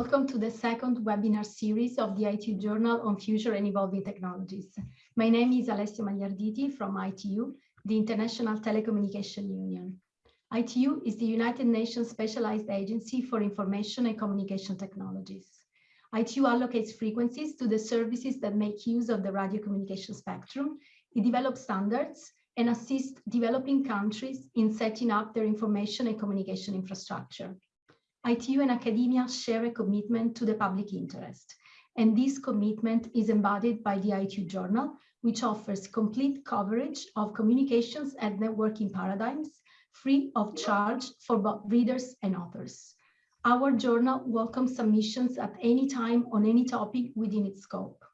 welcome to the second webinar series of the ITU Journal on Future and Evolving Technologies. My name is Alessia Magliarditi from ITU, the International Telecommunication Union. ITU is the United Nations Specialized Agency for Information and Communication Technologies. ITU allocates frequencies to the services that make use of the radio communication spectrum. It develops standards and assists developing countries in setting up their information and communication infrastructure. ITU and academia share a commitment to the public interest, and this commitment is embodied by the ITU Journal, which offers complete coverage of communications and networking paradigms, free of charge for both readers and authors. Our journal welcomes submissions at any time on any topic within its scope.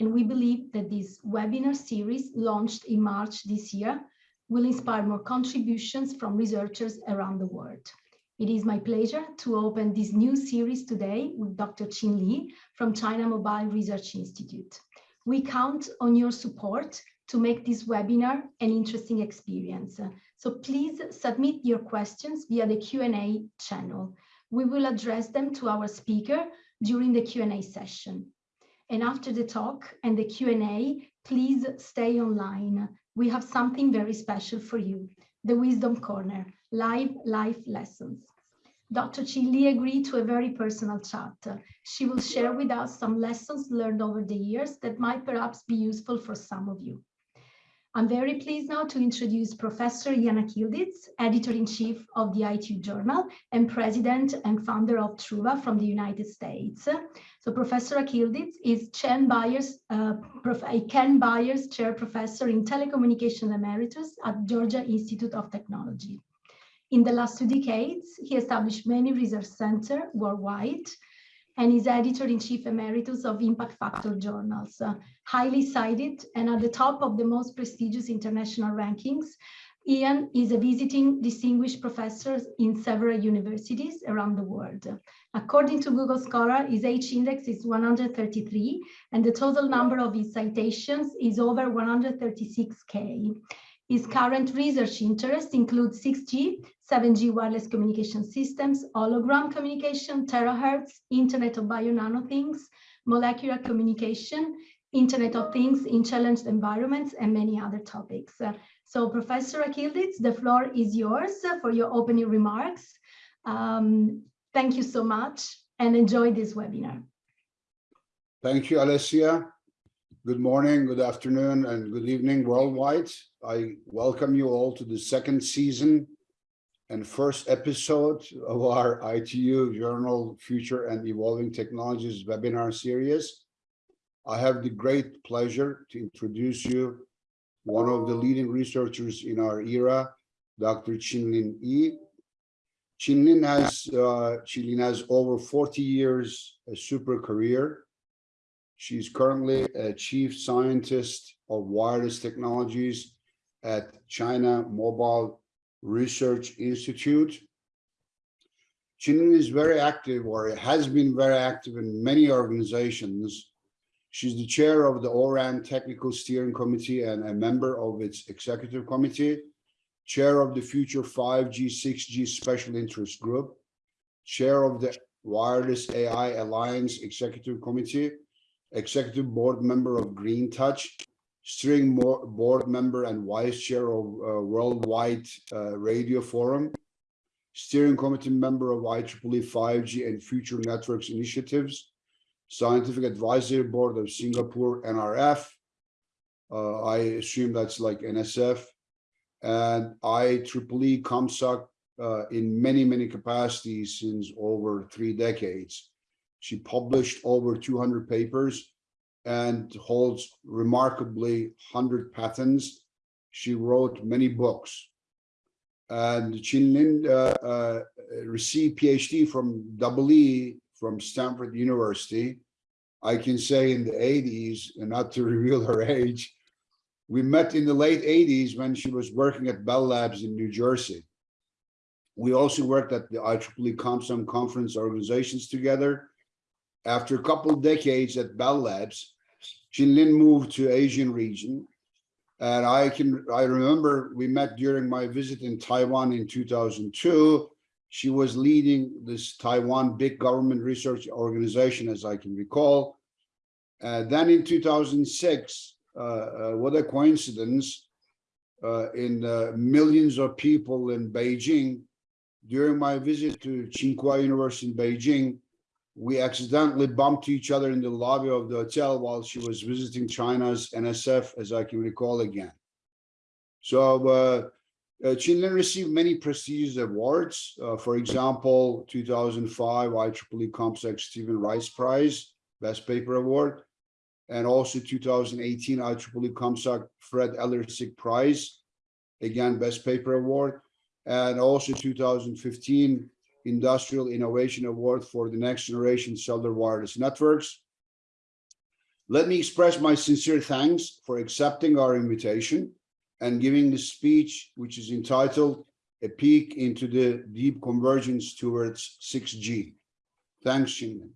And we believe that this webinar series launched in March this year will inspire more contributions from researchers around the world. It is my pleasure to open this new series today with Dr. Qin Li from China Mobile Research Institute. We count on your support to make this webinar an interesting experience. So please submit your questions via the Q&A channel. We will address them to our speaker during the Q&A session. And after the talk and the Q&A, please stay online. We have something very special for you, the Wisdom Corner, live life lessons. Dr. Qin Li agreed to a very personal chat. She will share with us some lessons learned over the years that might perhaps be useful for some of you. I'm very pleased now to introduce Professor Ian Akyildiz, Editor-in-Chief of the ITU Journal and President and founder of Truva from the United States. So Professor Akyildiz is Ken Byers, uh, Ken Byers Chair Professor in Telecommunication Emeritus at Georgia Institute of Technology. In the last two decades, he established many research centers worldwide, and is editor-in-chief emeritus of Impact Factor journals, uh, highly cited and at the top of the most prestigious international rankings. Ian is a visiting distinguished professor in several universities around the world. According to Google Scholar, his H-index is 133, and the total number of his citations is over 136K. His current research interests include 6G, 7G wireless communication systems, hologram communication, terahertz, Internet of Bio Nano Things, molecular communication, Internet of Things in challenged environments, and many other topics. So Professor Akyildiz, the floor is yours for your opening remarks. Um, thank you so much and enjoy this webinar. Thank you, Alessia. Good morning, good afternoon, and good evening worldwide. I welcome you all to the second season and first episode of our ITU Journal Future and Evolving Technologies webinar series. I have the great pleasure to introduce you one of the leading researchers in our era, Dr. Chih-Lin I. Chih-Lin has, uh, Chih-Lin has over 40 years a super career She's currently a chief scientist of wireless technologies at China Mobile Research Institute. Chih-Lin is very active or has been very active in many organizations. She's the chair of the ORAN Technical Steering Committee and a member of its executive committee, chair of the Future 5G, 6G Special Interest Group, chair of the Wireless AI Alliance Executive Committee, executive board member of Green Touch, steering board member and vice chair of uh, Worldwide uh, Radio Forum, steering committee member of IEEE 5G and Future Networks Initiatives, scientific advisory board of Singapore NRF. Uh, I assume that's like NSF and IEEE ComSoc uh, in many, many capacities since over three decades. She published over 200 papers and holds remarkably 100 patents. She wrote many books. And Chih-Lin uh, uh, received PhD from Double E from Stanford University. I can say in the 80s, and not to reveal her age, we met in the late 80s when she was working at Bell Labs in New Jersey. We also worked at the IEEE ComSoc conference organizations together after a couple of decades at Bell Labs, Chih-Lin moved to Asian region. And I can I remember we met during my visit in Taiwan in 2002. She was leading this Taiwan big government research organization, as I can recall. Uh, then in 2006, uh, uh, what a coincidence, uh, in uh, millions of people in Beijing, during my visit to Tsinghua University in Beijing, we accidentally bumped to each other in the lobby of the hotel while she was visiting China's NSF, as I can recall again. So uh, uh, received many prestigious awards. Uh, for example, 2005 IEEE ComSoc Stephen Rice Prize, Best Paper Award, and also 2018 IEEE ComSoc Fred Ellersick Prize, again, Best Paper Award, and also 2015 Industrial Innovation Award for the next generation cellular wireless networks. Let me express my sincere thanks for accepting our invitation and giving the speech, which is entitled A Peek into the Deep Convergence Towards 6G. Thanks, Xingmin.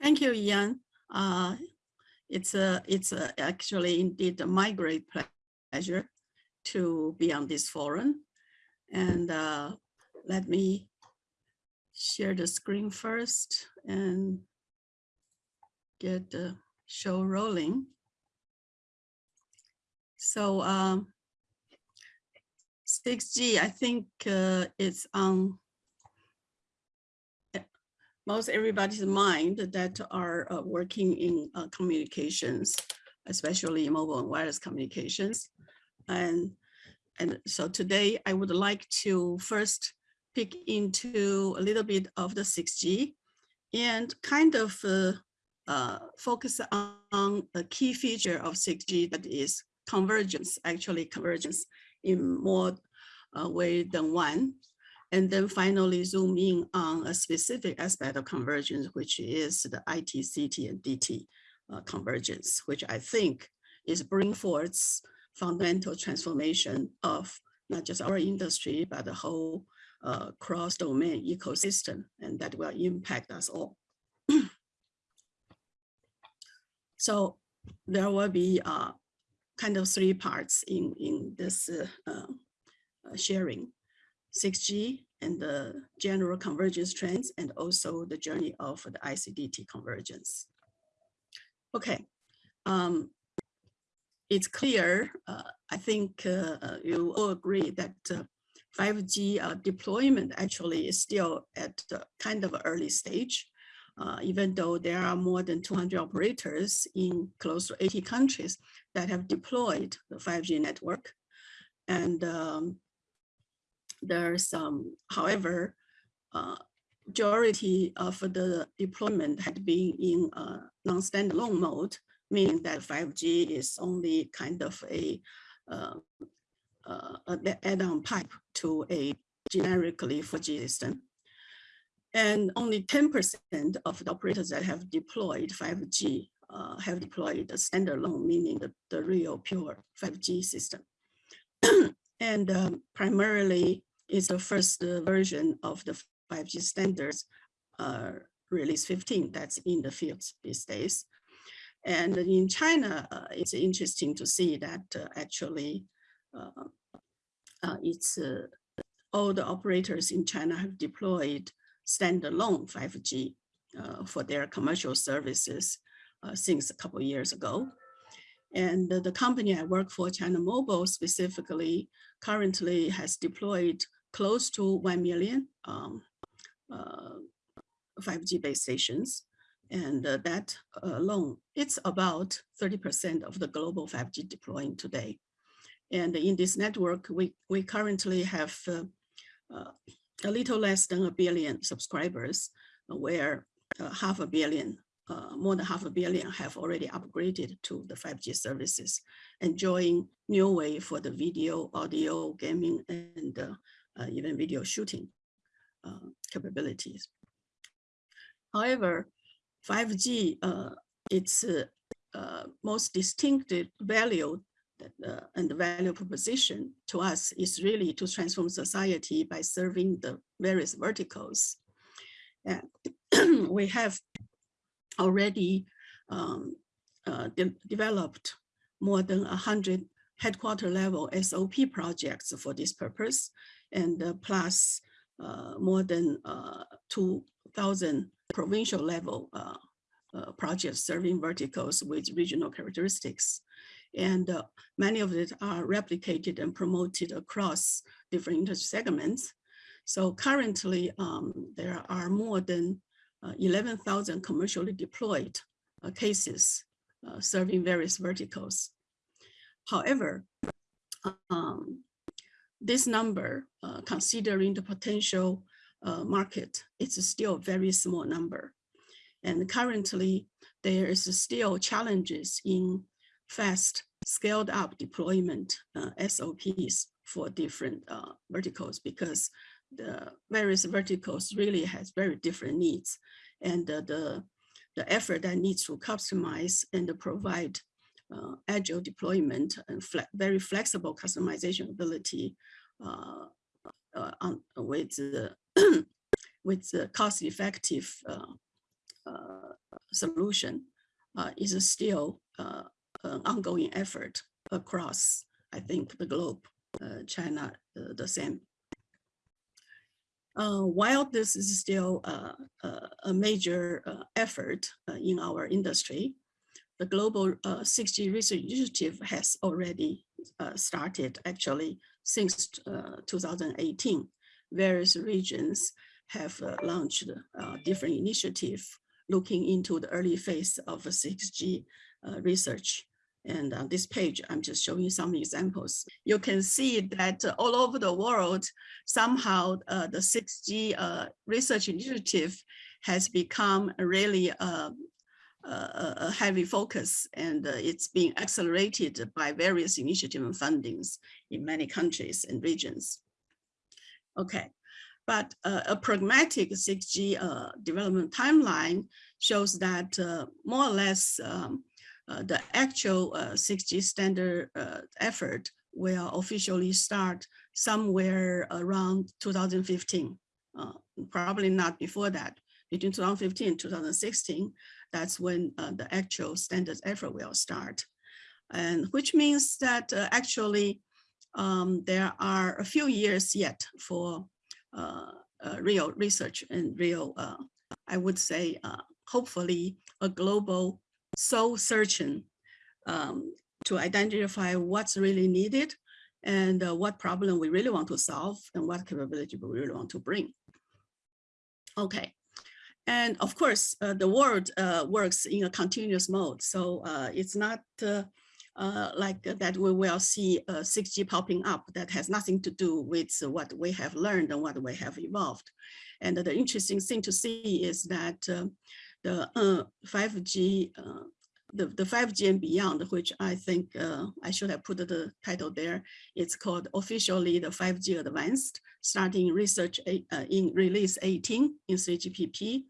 Thank you, Ian. Uh, it's a, it's a, actually indeed my great pleasure to be on this forum. And uh, let me share the screen first and get the show rolling. So um, 6G, I think uh, it's on most everybody's mind that are uh, working in uh, communications, especially mobile and wireless communications. And, and so today I would like to first pick into a little bit of the 6G and kind of uh, uh, focus on a key feature of 6G that is convergence, actually convergence in more uh, way than one. And then finally zoom in on a specific aspect of convergence, which is the IT, CT, and DT uh, convergence, which I think is bring forth fundamental transformation of not just our industry, but the whole uh, cross-domain ecosystem, and that will impact us all. so there will be uh, kind of three parts in, in this uh, uh, sharing. 6G and the general convergence trends and also the journey of the ICDT convergence. Okay, um, it's clear, uh, I think uh, uh you all agree that 5G uh, uh, deployment actually is still at kind of early stage, even though there are more than 200 operators in close to 80 countries that have deployed the 5G network. And um, there's some, however, uh, majority of the deployment had been in a non-standalone mode, meaning that 5G is only kind of a uh, uh, add-on pipe to a generically 4G system. And only 10% of the operators that have deployed 5G uh, have deployed a standalone, meaning the, the real pure 5G system. and um, primarily is the first uh, version of the 5G standards, release 15, that's in the field these days. And in China, uh, it's interesting to see that uh, actually uh, it's all the operators in China have deployed standalone 5G for their commercial services since a couple years ago. And the company I work for, China Mobile specifically, currently has deployed close to 1 million um, uh, 5G base stations. And uh, that alone, it's about 30% of the global 5G deploying today. And in this network, we, we currently have uh, uh a little less than a billion subscribers, where uh, half a billion, uh, more than half a billion have already upgraded to the 5G services, enjoying new way for the video, audio, gaming, and uh, even video shooting uh, capabilities. However, 5G, uh, its most distinctive value uh, and the value proposition to us is really to transform society by serving the various verticals. We have already um, uh, de developed more than 100 headquarter level SOP projects for this purpose, and uh, plus uh, more than uh, 2,000 provincial level uh, uh, projects serving verticals with regional characteristics. And uh, many of it are replicated and promoted across different industry segments. So currently, um, there are more than uh, 11,000 commercially deployed uh, cases uh, serving various verticals. However, um, this number, considering the potential uh, market, it's still a very small number. And currently, there is still challenges in fast scaled up deployment uh, SOPs for different uh, verticals because the various verticals really has very different needs and the the effort that needs to customize and provide uh, agile deployment and fle very flexible customization ability uh, uh, on, with the with the cost effective solution is still an ongoing effort across, I think, the globe, uh, China, uh, the same. Uh, while this is still uh, uh, a major uh, effort in our industry, the Global 6G Research Initiative has already started actually since 2018. Various regions have launched different initiatives looking into the early phase of 6G research. And on this page, I'm just showing some examples. You can see that all over the world, somehow uh, the 6G uh, research initiative has become really uh, a, heavy focus and uh, it's being accelerated by various initiative and fundings in many countries and regions. Okay, but uh, a pragmatic 6G uh, development timeline shows that more or less um, uh, the actual uh, 6G standard uh, effort will officially start somewhere around 2015, uh, probably not before that. Between 2015 and 2016, that's when uh, the actual standards effort will start. And which means that uh, actually um, there are a few years yet for real research and real, I would say, hopefully a global soul searching um, to identify what's really needed and uh, what problem we really want to solve and what capability we really want to bring. Okay. And of course, uh, the world uh, works in a continuous mode. So uh, it's not uh, uh, like that we will see 6G popping up that has nothing to do with what we have learned and what we have evolved. And the interesting thing to see is that the uh, 5G, uh, the, the 5G and beyond, which I think uh, I should have put the title there. It's called officially the 5G advanced, starting research uh, in release 18 in 3GPP,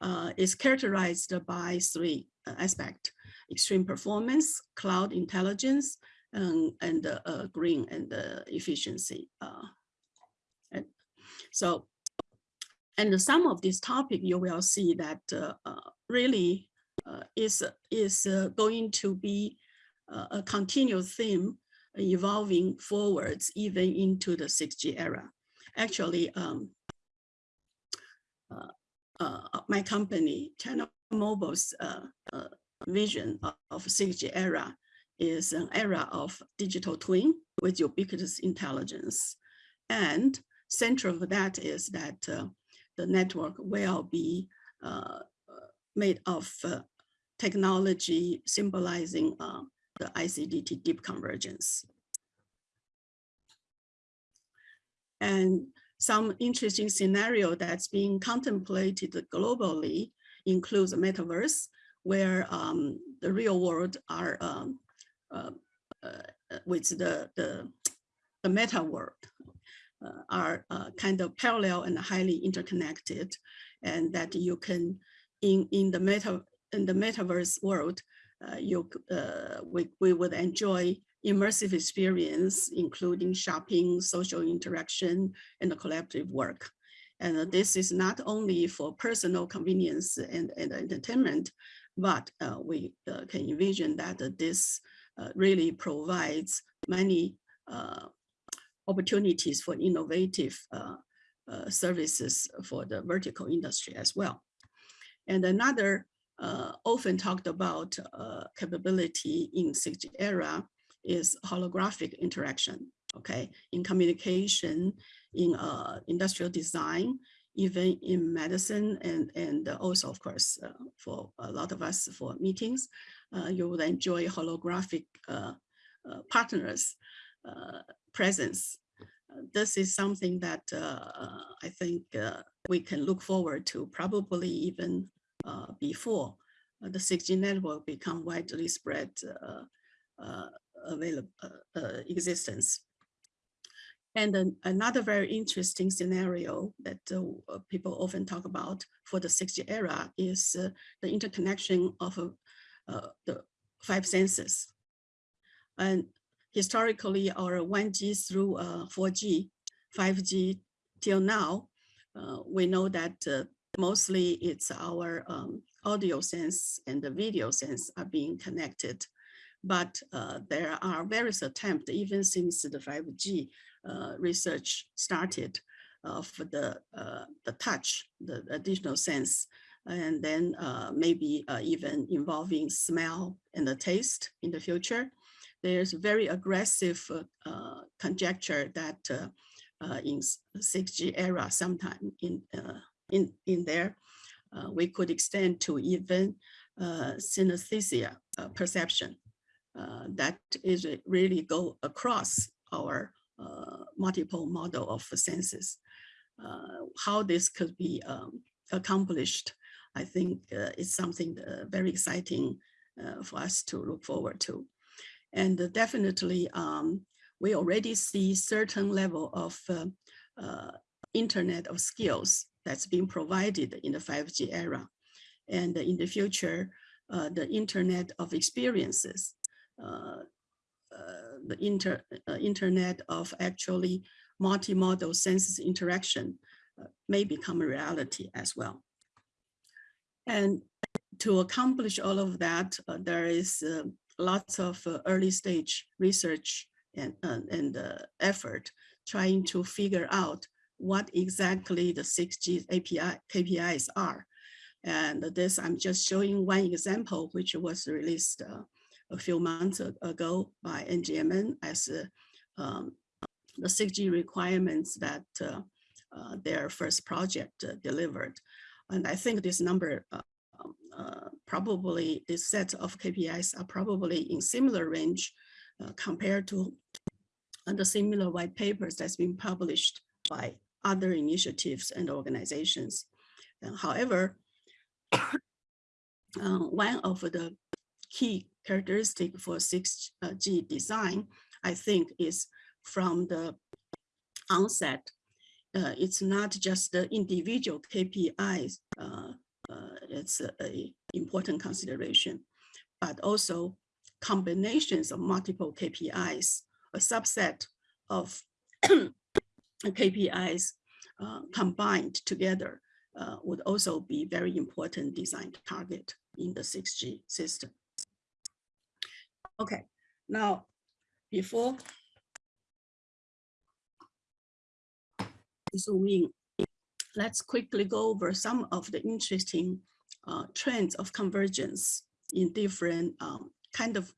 uh, is characterized by three uh, aspects, extreme performance, cloud intelligence, and, and uh, green and efficiency. and so and some of this topic, you will see that uh, uh, really uh, is, is uh, going to be uh, a continuous theme evolving forwards even into the 6G era. Actually, um, uh, my company, China Mobile's vision of 6G era is an era of digital twin with ubiquitous intelligence. And central of that is that uh, the network will be uh, made of uh, technology symbolizing uh, the ICDT deep convergence. And some interesting scenario that's being contemplated globally includes metaverse where um, the real world are um, uh, uh, with the, the, the meta world uh, are uh, kind of parallel and highly interconnected and that you can in in the meta in the metaverse world uh, you we, we would enjoy immersive experience including shopping social interaction and collaborative work. And this is not only for personal convenience and, and entertainment but uh, we uh, can envision that uh, this really provides many opportunities for innovative services for the vertical industry as well. And another uh, often talked about uh, capability in 6G era is holographic interaction, okay, in communication, in uh, industrial design, even in medicine, and, and also, of course, uh, for a lot of us for meetings, uh, you would enjoy holographic uh, partners presence. this is something that I think we can look forward to probably even uh, before uh, the 6G network become widely spread uh, available existence. And another very interesting scenario that uh, people often talk about for the 6G era is uh, the interconnection of uh, the five senses. And historically, our 1G through 4G, 5G till now, we know that mostly it's our um, audio sense and the video sense are being connected. But uh, there are various attempts, even since the 5G uh, research started, uh, for the, uh, the touch, the additional sense, and then uh, maybe uh, even involving smell and the taste in the future. There's very aggressive conjecture that in 6G era sometime in in, in there, uh, we could extend to even uh, synesthesia uh, perception uh, that is really go across our uh, multiple model of senses. Uh, how this could be um, accomplished, I think is something very exciting for us to look forward to. And definitely, um, we already see certain level of internet of skills that's being provided in the 5G era. And in the future, uh, the internet of experiences, uh, uh, the inter, uh, internet of actually multimodal senses interaction uh, may become a reality as well. And to accomplish all of that, uh, there is lots of early stage research and, and effort trying to figure out what exactly the 6G API KPIs are. And this, I'm just showing one example, which was released uh, a few months ago by NGMN as um, the 6G requirements that uh, uh, their first project uh, delivered. And I think this number um, probably this set of KPIs are probably in similar range compared to the similar white papers that's been published by other initiatives and organizations. Uh, however, uh, one of the key characteristic for 6G design, I think, is from the onset. Uh, it's not just the individual KPIs, uh, uh, it's a, a, important consideration, but also combinations of multiple KPIs, a subset of KPIs uh, combined together uh, would also be very important design target in the 6G system. Okay, now before zooming, let's quickly go over some of the interesting uh, trends of convergence in different um, kind of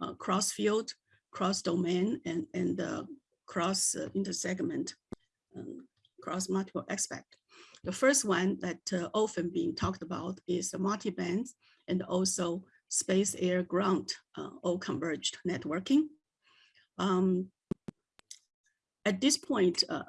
uh, cross field, cross domain, and, and uh, cross uh, intersegment, um, cross multiple aspect. The first one that uh, often being talked about is the multi-bands and also space, air, ground, uh, all converged networking. Um, at this point, uh,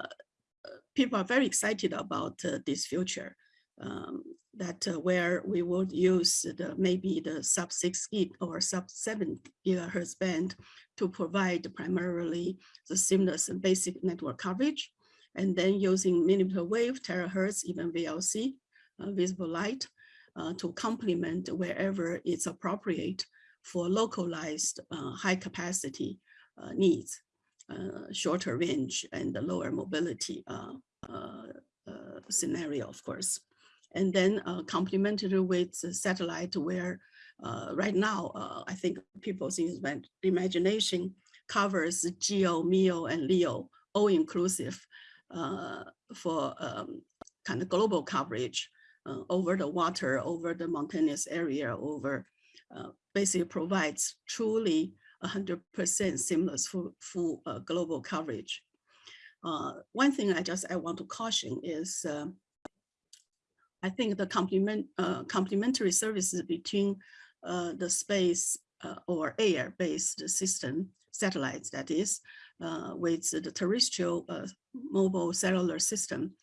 people are very excited about uh, this future. Um, that uh, where we would use the maybe the sub 6 gig or sub 7 gigahertz band to provide primarily the seamless and basic network coverage, and then using millimeter wave, terahertz, even VLC, uh, visible light, uh, to complement wherever it's appropriate for localized uh, high capacity uh, needs, uh, shorter range and the lower mobility uh, scenario, of course. And then complemented with satellite where right now, I think people's imagination covers Geo, MEO, and LEO, all inclusive for um, kind of global coverage uh, over the water, over the mountainous area, over uh, basically provides truly 100% seamless full, full uh, global coverage. Uh, one thing I just I want to caution is uh, I think the complement uh, complementary services between the space or air-based system satellites that is with the terrestrial mobile cellular system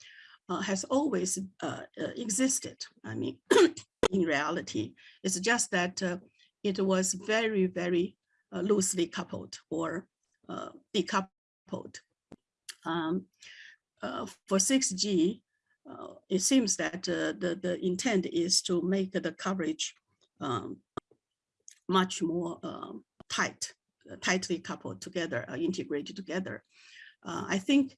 has always uh, uh, existed. I mean, in reality, it's just that uh, it was very, very uh, loosely coupled or uh, decoupled. Um, uh, for 6G, uh, it seems that uh, the, the intent is to make the coverage um, much more um, tight, uh, tightly coupled together, uh, integrated together. Uh, I think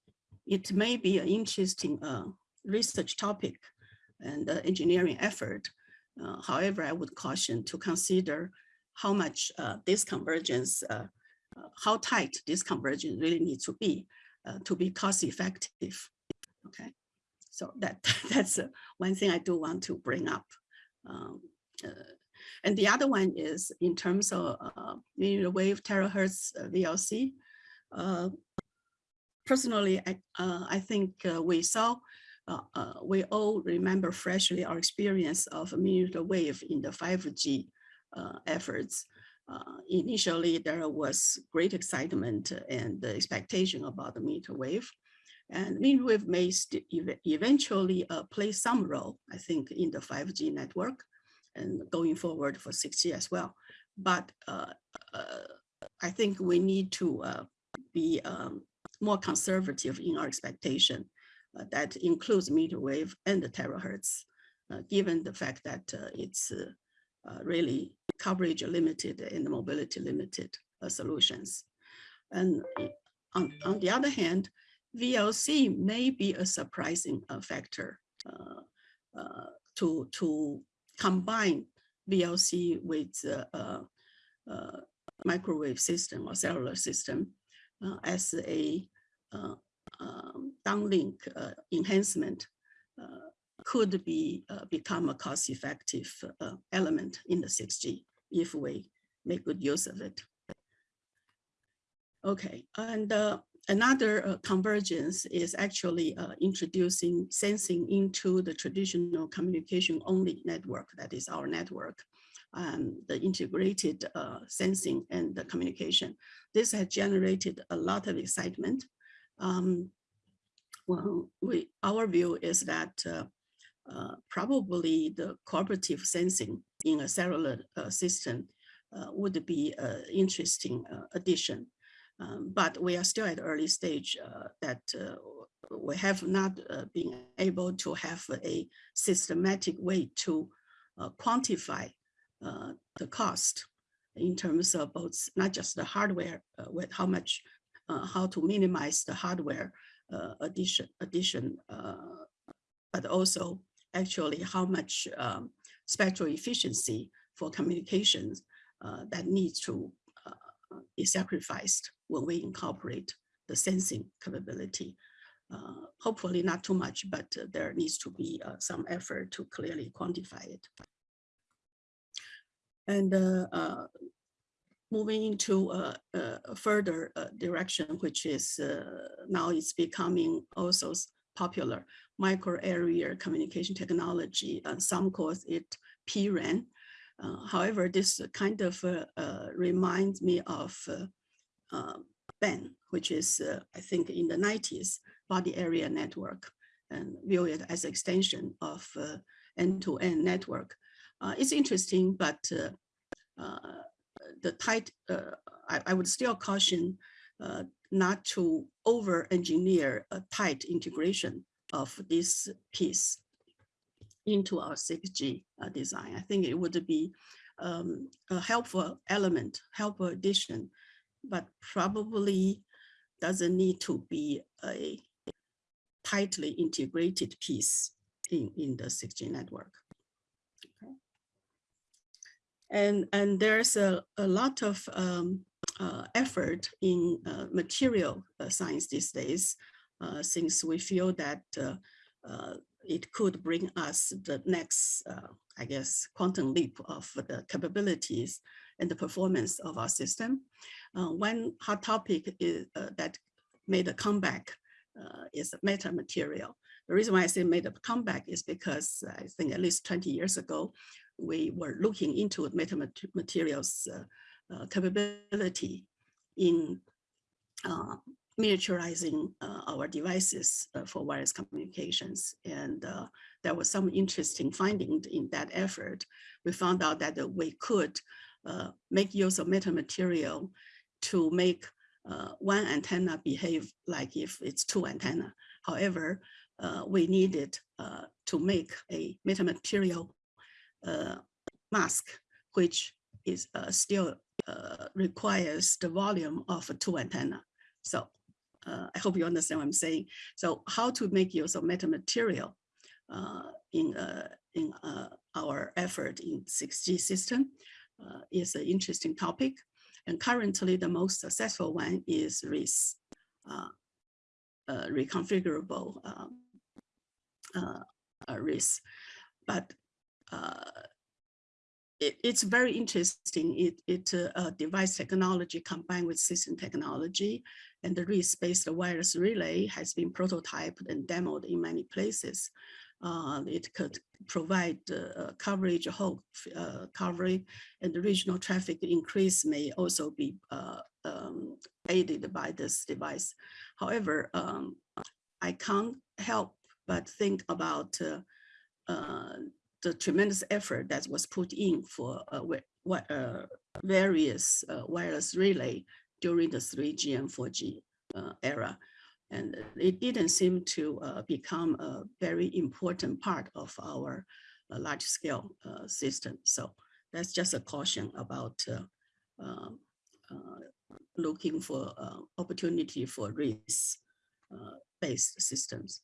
it may be an interesting uh, research topic and uh, engineering effort. Uh, however, I would caution to consider how much uh, this convergence, uh, uh, how tight this convergence really needs to be to be cost effective. Okay, so that that's one thing I do want to bring up. Um, and the other one is in terms of uh, millimeter wave terahertz VLC. Personally, I, uh, I think uh, we saw, uh, uh, we all remember freshly our experience of millimeter wave in the 5G uh, efforts. Uh, initially, there was great excitement and expectation about the millimeter wave. And millimeter wave may ev- eventually play some role, I think, in the 5G network and going forward for 6G as well. But I think we need to be um, more conservative in our expectation. uh, that includes meter wave and the terahertz, uh, given the fact that uh, it's uh, uh, really coverage limited and mobility limited uh, solutions. And on, on the other hand, VLC may be a surprising factor to, to combine VLC with microwave system or cellular system as a uh, um, downlink uh, enhancement uh, could be uh, become a cost-effective uh, element in the 6G if we make good use of it. Okay, and uh, another uh, convergence is actually uh, introducing sensing into the traditional communication only network, that is our network, um, the integrated uh, sensing and the communication. This has generated a lot of excitement. Um, well, we, our view is that uh, uh, probably the cooperative sensing in a cellular uh, system uh, would be an interesting uh, addition. Um, but we are still at early stage that we have not uh, been able to have a systematic way to uh, quantify uh, the cost in terms of both, not just the hardware, uh, with how much, uh, how to minimize the hardware uh, addition, addition, uh, but also actually how much um, spectral efficiency for communications uh, that needs to be sacrificed when we incorporate the sensing capability. Hopefully not too much, but there needs to be some effort to clearly quantify it. And uh, uh, moving into uh, a further uh, direction, which is now it's becoming also popular, micro area communication technology. Some call it PRAN. However, this kind of reminds me of BAN, which is, I think, in the 90s, body area network, and view it as extension of uh, end-to-end network. Uh, it's interesting, but uh, uh, the tight, I, I would still caution not to over-engineer a tight integration of this piece into our 6G uh, design. I think it would be um, a helpful element, helpful addition, but probably doesn't need to be a tightly integrated piece in, in the 6G network. And, and there's a, a lot of um, uh, effort in uh, material uh, science these days, uh, since we feel that uh, it could bring us the next, I guess, quantum leap of the capabilities and the performance of our system. one hot topic is, that made a comeback is metamaterial. The reason why I say made a comeback is because I think at least 20 years ago, we were looking into metamaterials uh, uh, capability in uh, miniaturizing uh, our devices uh, for wireless communications. And uh, there was some interesting finding in that effort. We found out that we could make use of metamaterial to make one antenna behave like if it's two antenna. However, we needed to make a metamaterial mask, which is uh, still uh, requires the volume of two antenna. So I hope you understand what I'm saying. So how to make use of metamaterial in in our effort in 6G system is an interesting topic. And currently the most successful one is RIS, uh, uh, reconfigurable um, uh, RIS. But uh, it, it's very interesting. It, it uh, device technology combined with system technology and the RIS-based wireless relay has been prototyped and demoed in many places. Uh, it could provide uh, coverage, whole uh, coverage, and the regional traffic increase may also be uh, um, aided by this device. However, um, I can't help but think about uh, uh, the tremendous effort that was put in for uh, uh, various uh, wireless relay during the 3G and 4G uh, era. And it didn't seem to become a very important part of our large scale system. So that's just a caution about um, looking for opportunity for RIS based systems.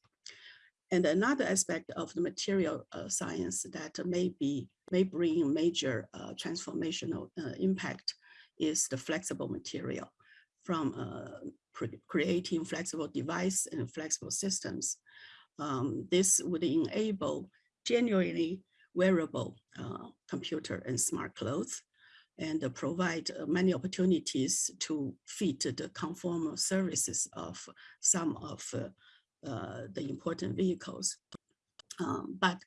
And another aspect of the material uh, science that may be may bring major uh, transformational uh, impact is the flexible material from uh, creating flexible device and flexible systems. Um, this would enable genuinely wearable uh, computer and smart clothes and provide uh, many opportunities to fit the conformal services of some of uh, the important vehicles. Um, but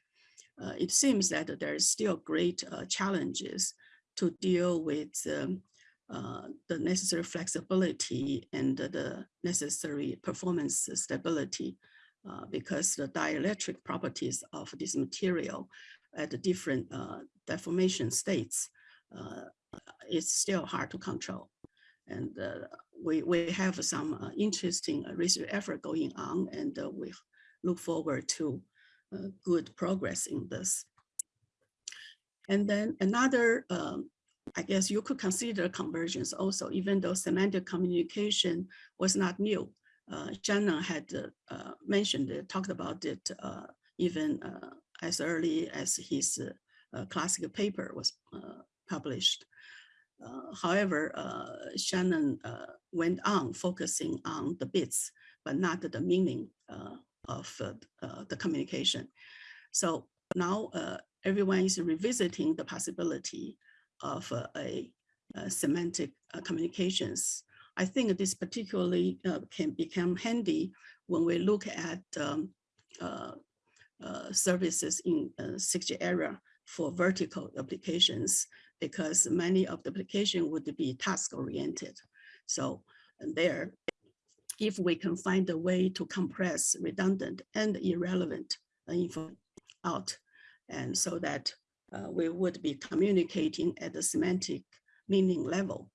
uh, it seems that there is still great uh, challenges to deal with um, the necessary flexibility and the necessary performance stability uh, because the dielectric properties of this material at the different uh, deformation states uh, is still hard to control. And we, we have some uh, interesting uh, research effort going on and uh, we look forward to good progress in this. And then another, um, I guess you could consider convergence also, even though semantic communication was not new. Uh, Shannon had uh, mentioned it, talked about it uh, even uh, as early as his classical paper was published. Uh, however, uh, Shannon uh, went on focusing on the bits, but not the meaning of the communication. So now everyone is revisiting the possibility of a, a semantic communications. I think this particularly can become handy when we look at um, uh, uh, services in uh, 6G era for vertical applications because many of the application would be task oriented. So there, if we can find a way to compress redundant and irrelevant info out, and so that uh, we would be communicating at the semantic meaning level,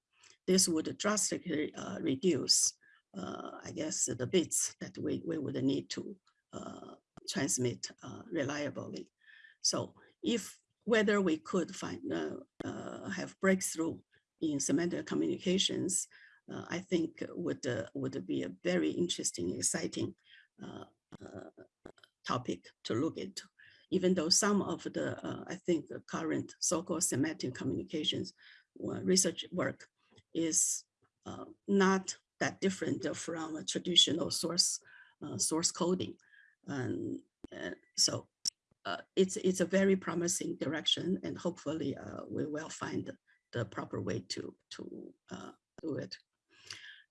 this would drastically uh, reduce, uh, I guess, the bits that we, we would need to uh, transmit uh, reliably. So if whether we could find uh, uh, have breakthrough in semantic communications, uh, I think would uh, would be a very interesting, exciting topic to look into. even though some of the, I think the current so-called semantic communications research work is uh, not that different from a traditional source uh, source coding. And so uh, it's it's a very promising direction, and hopefully uh, we will find the proper way to to uh, do it.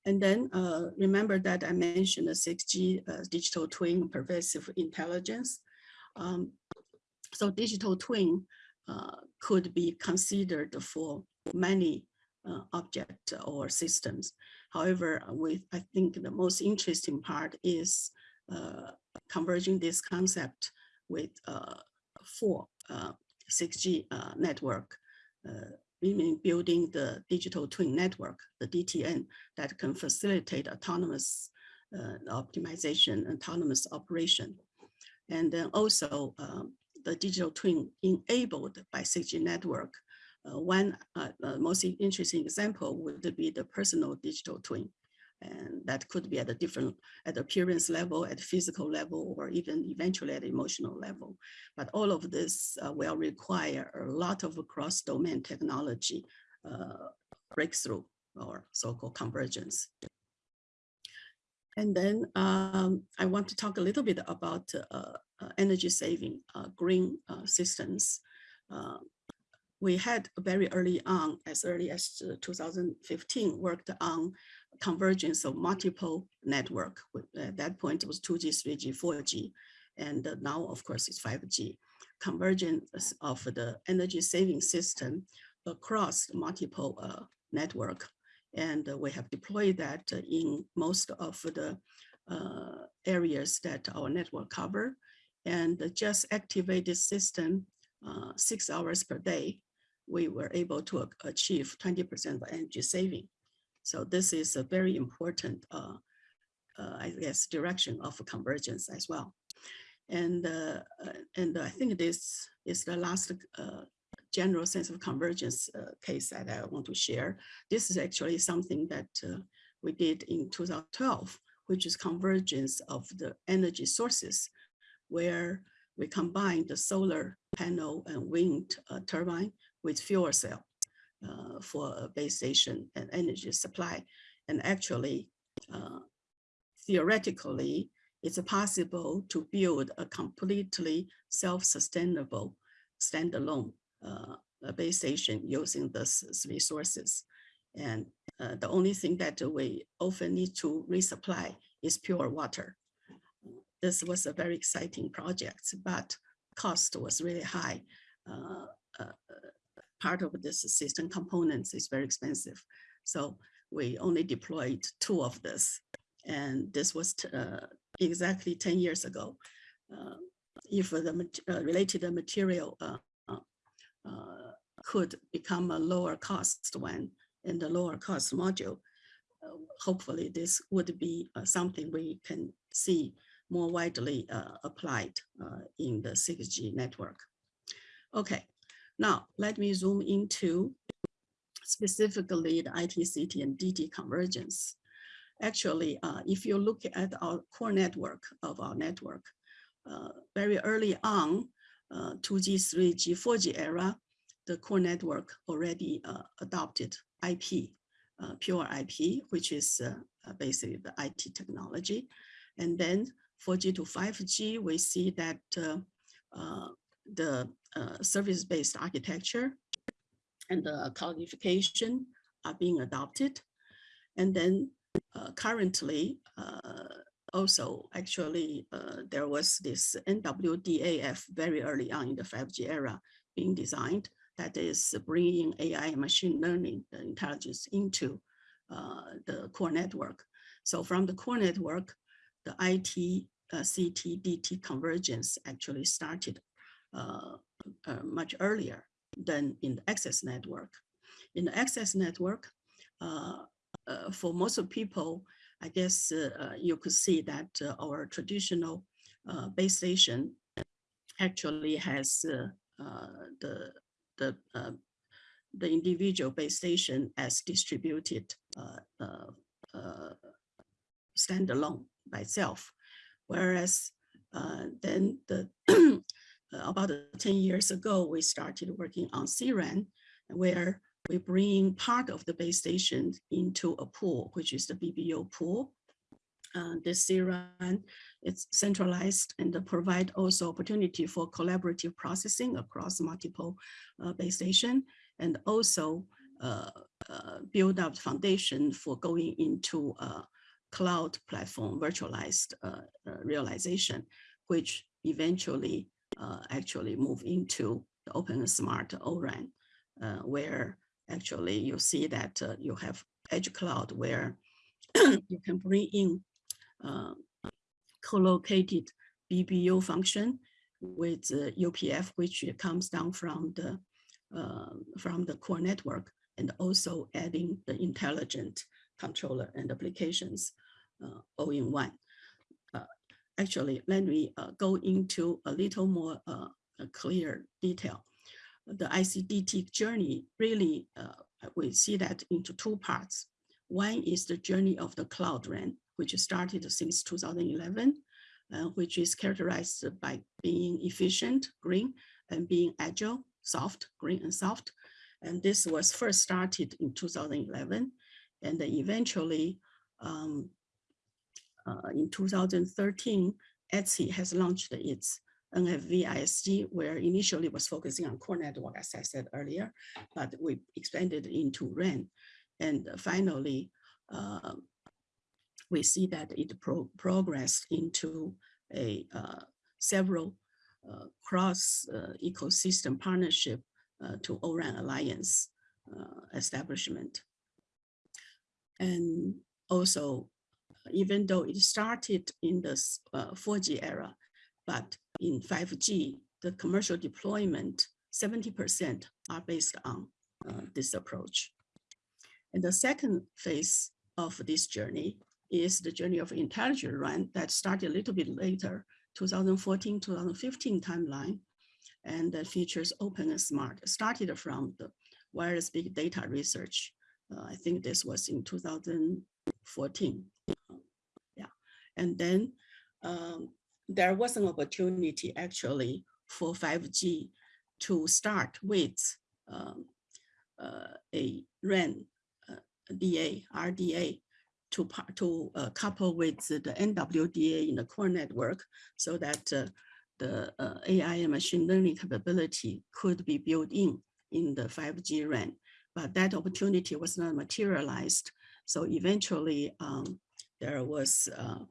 And then uh, remember that I mentioned the 6G uh, digital twin pervasive intelligence. Um, so digital twin uh, could be considered for many object or systems. However, with I think the most interesting part is converging this concept with uh, four uh, 6G uh, network, meaning building the digital twin network, the DTN, that can facilitate autonomous optimization, autonomous operation. And then also um, the digital twin enabled by 6G network. Uh, one uh, uh, most interesting example would be the personal digital twin. And that could be at a different, at appearance level, at physical level, or even eventually at emotional level. But all of this uh, will require a lot of cross-domain technology uh, breakthrough or so-called convergence. And then um, I want to talk a little bit about uh, uh energy saving uh, green uh, systems. we had very early on, as early as 2015, worked on convergence of multiple network. At that point, it was 2G, 3G, 4G, and now, of course, it's 5G. Convergence of the energy saving system across multiple uh, network. And we have deployed that in most of the uh, areas that our network cover. And just activate this system uh, six hours per day, we were able to achieve 20% of energy saving. So this is a very important, uh, uh, I guess, direction of convergence as well. And, uh, uh and I think this is the last uh, general sense of convergence uh, case that I want to share. This is actually something that we did in 2012, which is convergence of the energy sources, where we combine the solar panel and wind turbine with fuel cell uh, for a base station and energy supply. And actually, uh, theoretically, it's possible to build a completely self-sustainable standalone uh, base station using these resources. And uh, the only thing that we often need to resupply is pure water. This was a very exciting project, but cost was really high. Uh, uh part of this system components is very expensive. So we only deployed two of this. And this was uh, exactly 10 years ago. Uh, if the uh, related material uh, uh, could become a lower cost one in the lower cost module, hopefully this would be something we can see more widely applied in the 6G network. Okay, now, let me zoom into specifically the ITCT and DT convergence. Actually, uh, if you look at our core network of our network, uh, very early on, uh, 2G, 3G, 4G era, the core network already uh, adopted IP, uh, pure IP, which is uh, basically the IT technology. And then 4G to 5G, we see that the service-based architecture and the cloudification are being adopted. And then uh, currently, uh, also actually, uh, there was this NWDAF very early on in the 5G era being designed that is bringing AI and machine learning intelligence into uh, the core network. So from the core network, the IT, uh, CT, DT convergence actually started uh, uh, much earlier than in the access network. In the access network, uh, uh, for most of people, I guess uh, you could see that our traditional base station actually has the the the individual base station as distributed standalone by itself, whereas then the uh, about 10 years ago, we started working on CRAN, where we bring part of the base station into a pool, which is the BBU pool. Uh, this CRAN it's centralized and provide also opportunity for collaborative processing across multiple uh, base station and also uh, uh, build up foundation for going into a cloud platform virtualized uh, uh, realization, which eventually uh, actually move into the open smart ORAN, where actually you see that you have edge cloud where you can bring in co-located BBU function with uh, UPF, which comes down from the uh, from the core network, and also adding the intelligent controller and applications uh, all in one. Uh, actually, let me uh, go into a little more uh, clear detail. The ICDT journey really, we see that into two parts. One is the journey of the cloud RAN, which started since 2011, uh, which is characterized by being efficient, green, and being agile, soft, green and soft. And this was first started in 2011. And then eventually um, uh, in 2013, ETSI has launched its NFV ISG, where initially was focusing on core network, as I said earlier, but we expanded into RAN. And finally, uh, we see that it pro progressed into a uh, several uh, cross uh, ecosystem partnership uh, to ORAN Alliance uh, establishment. And also, even though it started in the 4G era, but in 5G, the commercial deployment, 70% are based on this approach. And the second phase of this journey is the journey of intelligent RAN that started a little bit later, 2014, 2015 timeline, and that features open and smart, started from the wireless big data research. Uh, I think this was in 2014. And then um, there was an opportunity actually for 5G to start with um, uh, a RAN uh, DA, RDA to, to uh, couple with the NWDA in the core network so that uh, the uh, AI and machine learning capability could be built in in the 5G RAN. But that opportunity was not materialized. So eventually um, there was uh,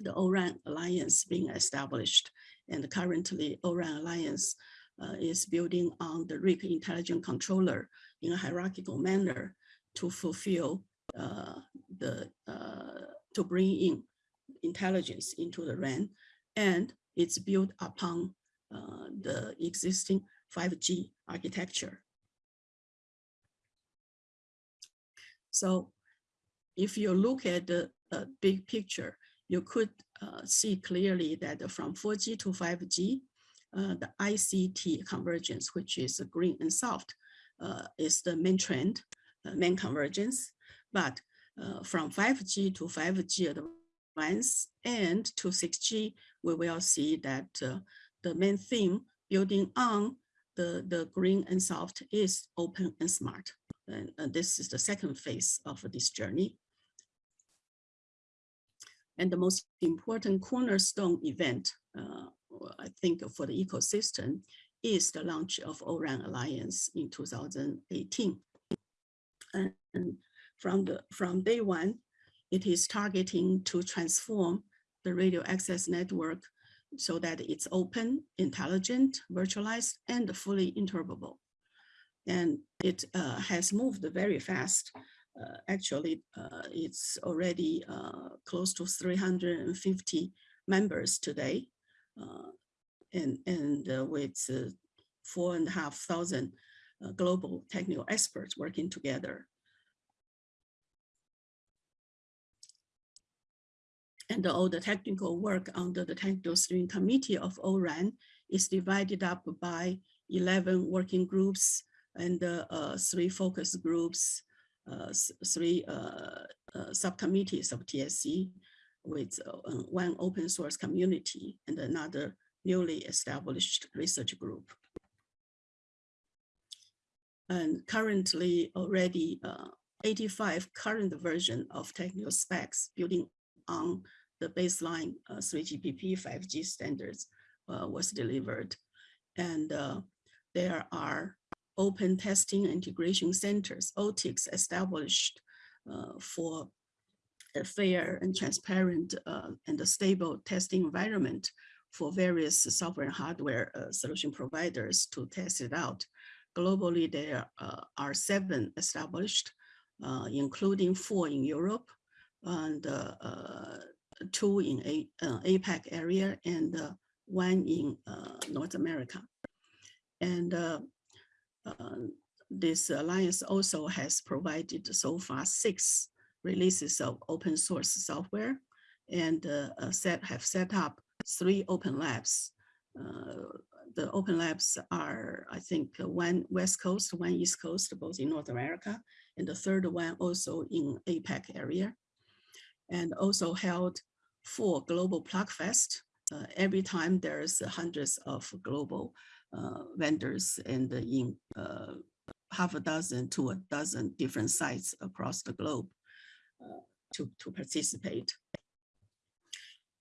the ORAN Alliance being established. And currently ORAN Alliance uh, is building on the RIC intelligent controller in a hierarchical manner to fulfill uh, the uh, to bring in intelligence into the RAN, and it's built upon uh, the existing 5G architecture. So if you look at the uh, big picture, you could uh, see clearly that from 4G to 5G, uh, the ICT convergence, which is green and soft, is the main trend, main convergence. But uh, from 5G to 5G advance and to 6G, we will see that uh, the main theme building on the, the green and soft is open and smart. And, and this is the second phase of this journey. And the most important cornerstone event, uh, I think for the ecosystem, is the launch of ORAN Alliance in 2018. And, and from, the, from day one, it is targeting to transform the radio access network so that it's open, intelligent, virtualized, and fully interoperable. And it uh, has moved very fast. Uh, actually, uh, it's already uh, close to 350 members today. Uh, and and uh, with four and a half thousand global technical experts working together and all the technical work under the technical steering committee of ORAN is divided up by 11 working groups and uh, three focus groups, uh, three uh, uh subcommittees of TSC with uh, one open source community and another newly established research group. And currently already uh, 85 current version of technical specs building on the baseline uh, 3GPP 5G standards uh, was delivered. And uh, there are open testing integration centers, OTICs established uh, for a fair and transparent uh, and a stable testing environment for various software and hardware uh, solution providers to test it out. Globally, there uh, are seven established, uh, including four in Europe and uh, two in A, APAC area and one in North America. And this alliance also has provided so far six releases of open source software and uh, set have set up three open labs. Uh, the open labs are, I think, one West Coast, one East Coast, both in North America, and the third one also in APAC area, and also held four global plug fest. Uh, every time there's hundreds of global uh, vendors and in uh, half a dozen to a dozen different sites across the globe uh, to, to participate.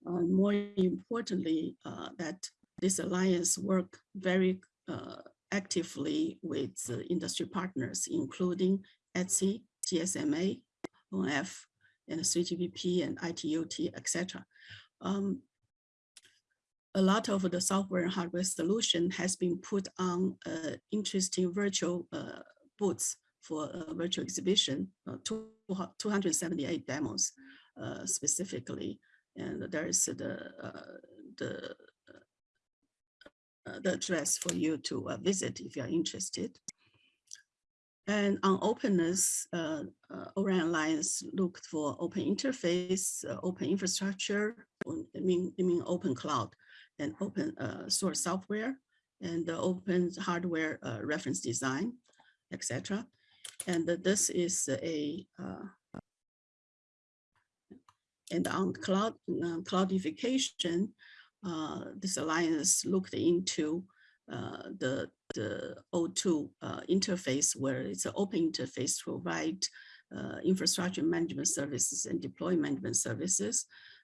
Uh, more importantly, uh, that this alliance work very uh, actively with industry partners, including ETSI, GSMA, ONF, and 3GPP and ITUT, etc. Um, a lot of the software and hardware solution has been put on uh, interesting virtual uh, booths for a virtual exhibition, uh, 278 demos uh, specifically. And there's the, uh, the, uh, the address for you to visit if you're interested. And on openness, uh, uh, ORAN Alliance looked for open interface, uh, open infrastructure, I mean, I mean open cloud and open uh, source software and the open hardware uh, reference design, etc. And this is a uh, and on cloud uh, cloudification, uh, this alliance looked into uh, the the O2 interface where it's an open interface to provide infrastructure management services and deployment management services uh,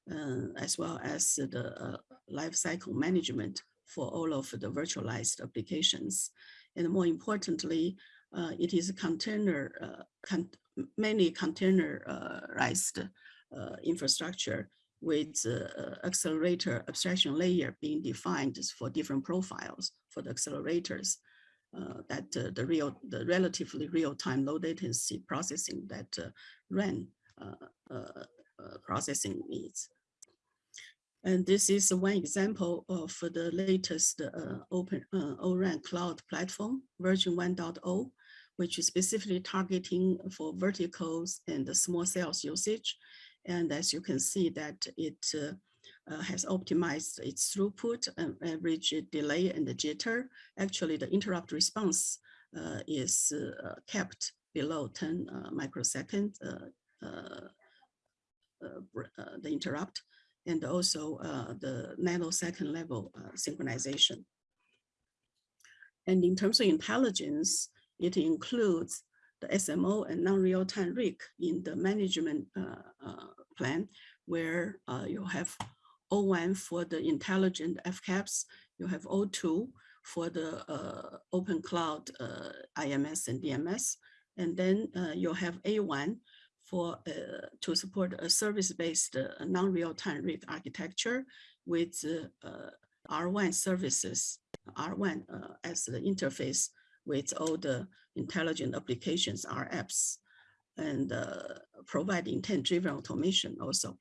as well as the uh, life cycle management for all of the virtualized applications. And more importantly, uh, it is a container, con many containerized infrastructure with uh, accelerator abstraction layer being defined for different profiles for the accelerators uh, that uh, the real, the relatively real-time low latency processing that RAN processing needs. And this is one example of the latest uh, open uh, ORAN cloud platform, version 1.0, which is specifically targeting for verticals and the small cells usage. And as you can see that it uh, uh, has optimized its throughput and average delay and the jitter. Actually, the interrupt response uh, is uh, kept below 10 uh, microsecond, uh, the interrupt and also uh, the nanosecond level uh, synchronization. And in terms of intelligence, it includes the SMO and non-real-time RIC in the management uh, uh plan, where uh, you have O1 for the intelligent FCAPS, you have O2 for the uh, open cloud IMS and DMS, and then you have A1 for uh, to support a service-based uh, non-real-time RIC architecture with uh, R1 services, R1 as the interface with all the intelligent applications, R apps, and provide intent-driven automation also.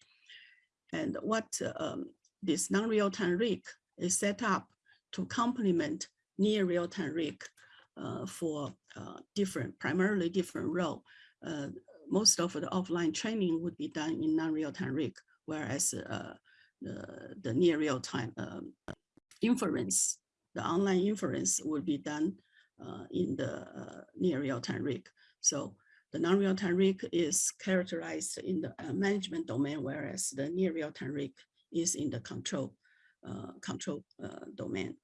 And what um, this non-real-time RIC is set up to complement near real-time RIC uh, for uh, different, primarily different role. Uh, most of the offline training would be done in non-real-time RIC, whereas uh, the, the near real-time um, inference, the online inference would be done uh, in the uh, near real-time RIC. So the non-real-time RIC is characterized in the uh, management domain, whereas the near real-time RIC is in the control uh, control domain.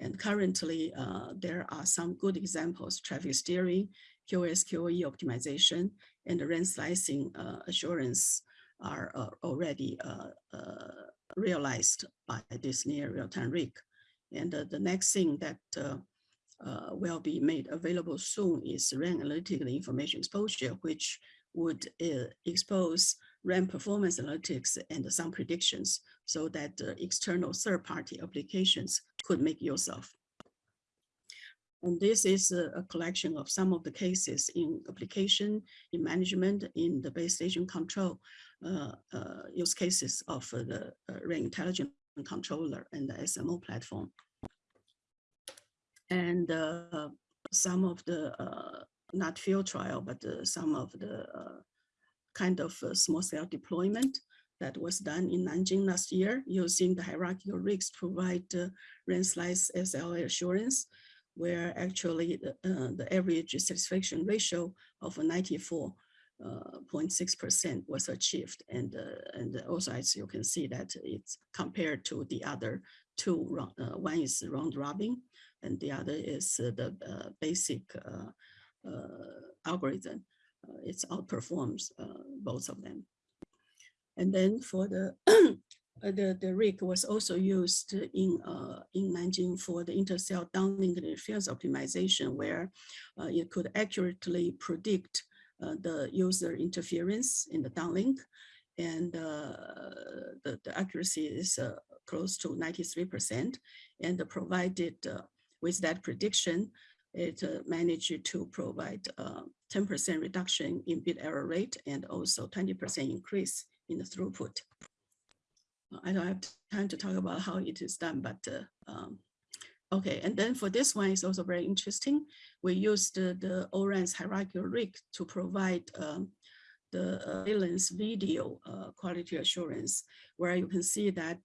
And currently, there are some good examples, traffic steering, QoS/QoE optimization, and the RAN slicing uh, assurance are uh, already uh, realized by this near real-time RIC. And the next thing that will be made available soon is RAN analytical information exposure, which would expose RAN performance analytics and some predictions so that external third-party applications could make use of. And this is a, collection of some of the cases in application, in management, in the base station control uh, uh, use cases of uh, the RAN intelligent controller and the SMO platform. And uh, some of the, uh, not field trial, but uh, some of the kind of small cell deployment that was done in Nanjing last year using the hierarchical RICs to provide uh, RAN slice SLA assurance, where actually the, uh, the average satisfaction ratio of a 94 uh, 0.6% was achieved. And, uh, and also, as you can see that it's compared to the other two, uh, one is round robin and the other is the basic algorithm. It's outperforms both of them. And then for the the, the RIC was also used in uh, in Nanjing for the intercell downlink interference optimization, where uh, it could accurately predict uh, the user interference in the downlink. And uh, the, the accuracy is uh, close to 93%. And provided uh, with that prediction, it uh, managed to provide 10% reduction in bit error rate and also 20% increase in the throughput. I don't have time to talk about how it is done, but uh, um, okay. And then for this one, it's also very interesting. We used the, ORAN's hierarchical RIC to provide um, the uh, surveillance video uh, quality assurance, where you can see that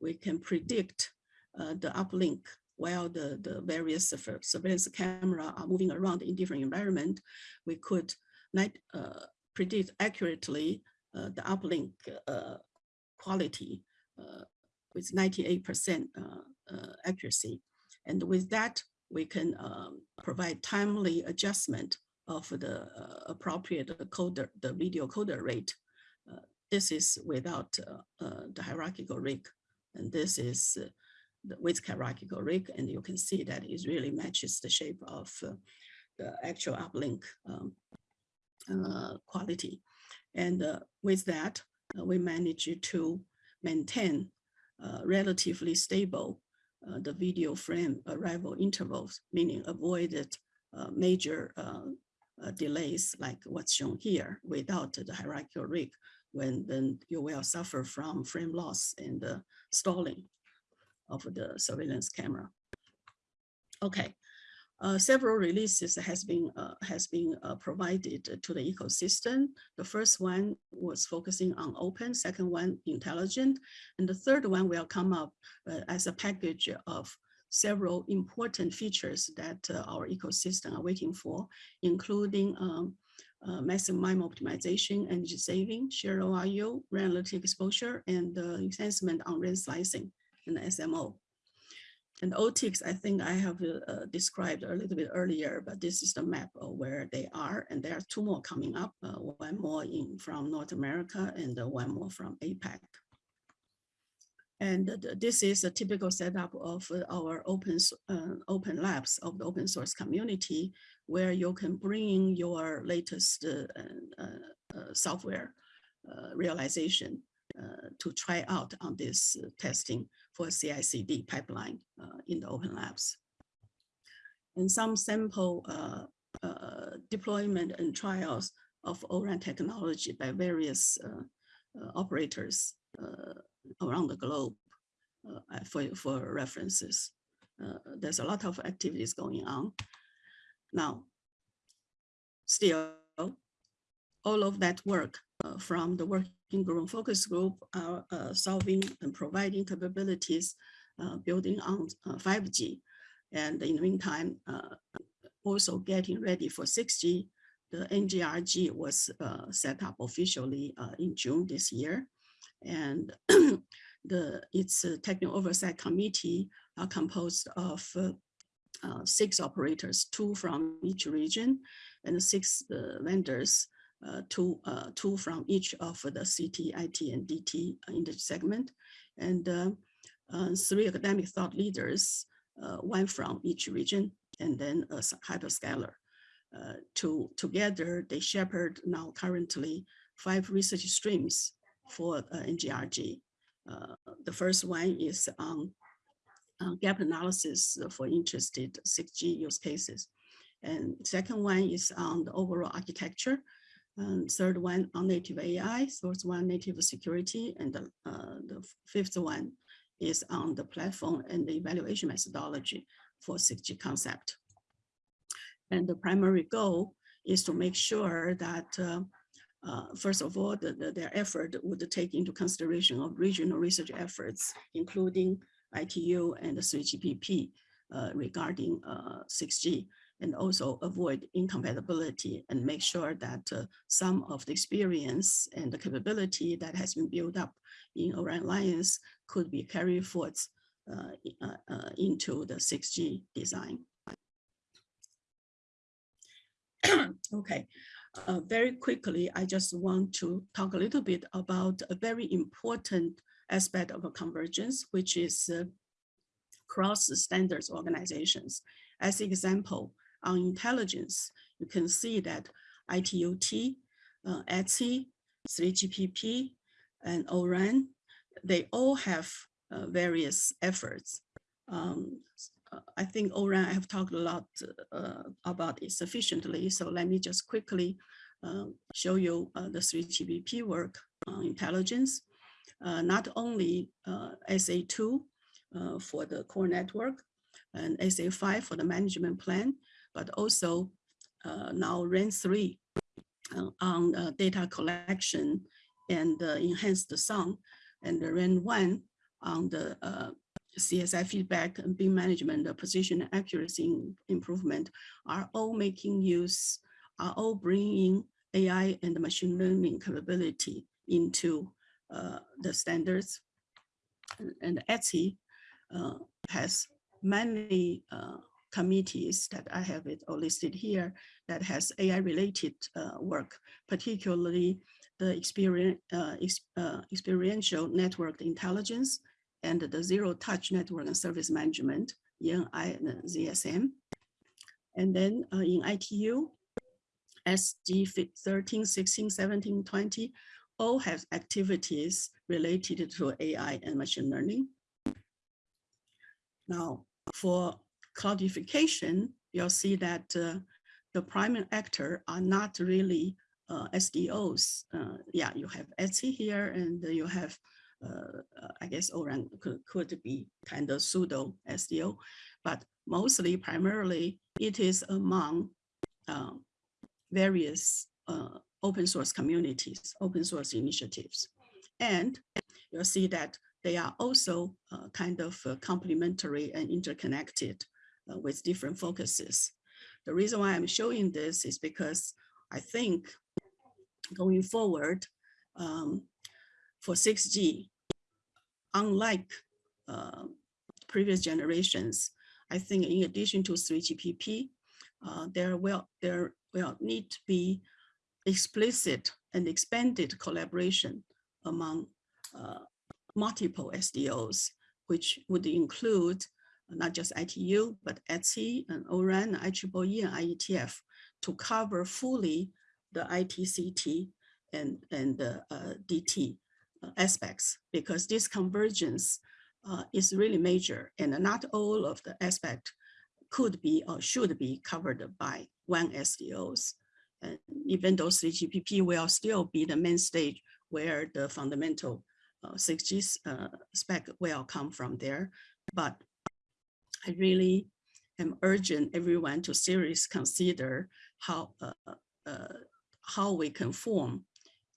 we can predict the uplink while the, the various surveillance camera are moving around in different environment, we could not, uh, predict accurately uh, the uplink uh, quality uh, with 98% uh, uh, accuracy. And with that, we can um, provide timely adjustment of the appropriate coder, the video coder rate. This is without the hierarchical RIC. And this is with hierarchical RIC, and you can see that it really matches the shape of uh, the actual uplink um, uh, quality. And uh, with that, we managed to maintain uh, relatively stable uh, the video frame arrival intervals, meaning avoided uh, major uh, uh, delays like what's shown here without the hierarchical RIC, when then you will suffer from frame loss and uh, stalling of the surveillance camera. Okay, uh, several releases has been uh, has been uh, provided to the ecosystem. The first one was focusing on open, second one intelligent, and the third one will come up uh, as a package of several important features that uh, our ecosystem are waiting for, including um, uh, massive MIMO optimization, energy saving, share ORU, RAN exposure, and uh, enhancement on RAN slicing and SMO. And OTICs, I think I have uh, described a little bit earlier, but this is the map of where they are. And there are two more coming up, uh, one more in from North America and uh, one more from APAC. And th- this is a typical setup of uh, our open, uh, open labs of the open source community, where you can bring in your latest uh, software realization to try out on this testing for CI/CD pipeline in the open labs. And some sample uh, uh, deployment and trials of ORAN technology by various uh, uh, operators uh, around the globe for, for references. There's a lot of activities going on. Now, still, all of that work uh, from the working group focus group are uh, solving and providing capabilities, building on uh, 5G. And in the meantime, uh, also getting ready for 6G. The NGRG was uh, set up officially uh, in June this year. And the its uh, technical oversight committee are composed of uh, uh, six operators, two from each region, and six uh, vendors, uh, two uh, two from each of the CT, IT, and DT in the segment, and uh, three academic thought leaders, uh, one from each region, and then a hyperscaler. Uh, to together, they shepherd now currently five research streams for uh, NGRG. The first one is on gap analysis for interested 6G use cases. And second one is on the overall architecture. And third one on native AI, fourth one native security, and the, uh, the fifth one is on the platform and the evaluation methodology for 6G concept. And the primary goal is to make sure that uh, uh, first of all, the, the- their effort would take into consideration of regional research efforts, including ITU and the 3GPP uh, regarding uh, 6G, and also avoid incompatibility and make sure that uh, some of the experience and the capability that has been built up in ORAN Alliance could be carried forward uh, uh, uh, into the 6G design. Okay, uh, very quickly, I just want to talk a little bit about a very important aspect of a convergence, which is uh, cross standards organizations. As example, on intelligence, you can see that ITUT, uh, ETSI, 3GPP, and ORAN, they all have uh, various efforts. Um, uh, I think ORAN, I have talked a lot uh, about it sufficiently, so let me just quickly uh, show you uh, the 3GPP work on intelligence. Uh, Not only uh, SA2 uh, for the core network and SA5 for the management plan, but also now RAN 3 uh, on data collection and enhanced sound, and the RAN 1 on the uh, CSI feedback and beam management, the position accuracy improvement are all making use, are all bringing AI and machine learning capability into uh, the standards. And- And ETSI uh, has many uh, committees that I have it all listed here that has AI related uh, work, particularly the experience, uh, uh, experiential network intelligence and the zero touch network and service management, ENI and ZSM. And then uh, in ITU, SG fi- 13, 16, 17, 20, all have activities related to AI and machine learning. Now, for cloudification, you'll see that uh, the primary actor are not really uh, SDOs. Uh, yeah, you have ETSI here and you have, uh, uh, I guess ORAN could, could be kind of pseudo SDO, but mostly primarily it is among um, various uh, open source communities, open source initiatives. And you'll see that they are also uh, kind of uh, complementary and interconnected uh, with different focuses. The reason why I'm showing this is because I think going forward um, for 6G, unlike uh, previous generations, I think in addition to 3GPP, uh, there will there will need to be explicit and expanded collaboration among uh, multiple SDOs, which would include not just ITU, but ETSI and ORAN, IEEE and IETF to cover fully the ITCT and, and the uh, DT uh, aspects, because this convergence uh, is really major and not all of the aspect could be or should be covered by one SDOs. And even though 3GPP will still be the main stage where the fundamental uh, 6G uh, spec will come from there. But I really am urging everyone to seriously consider how, uh, uh, how we can form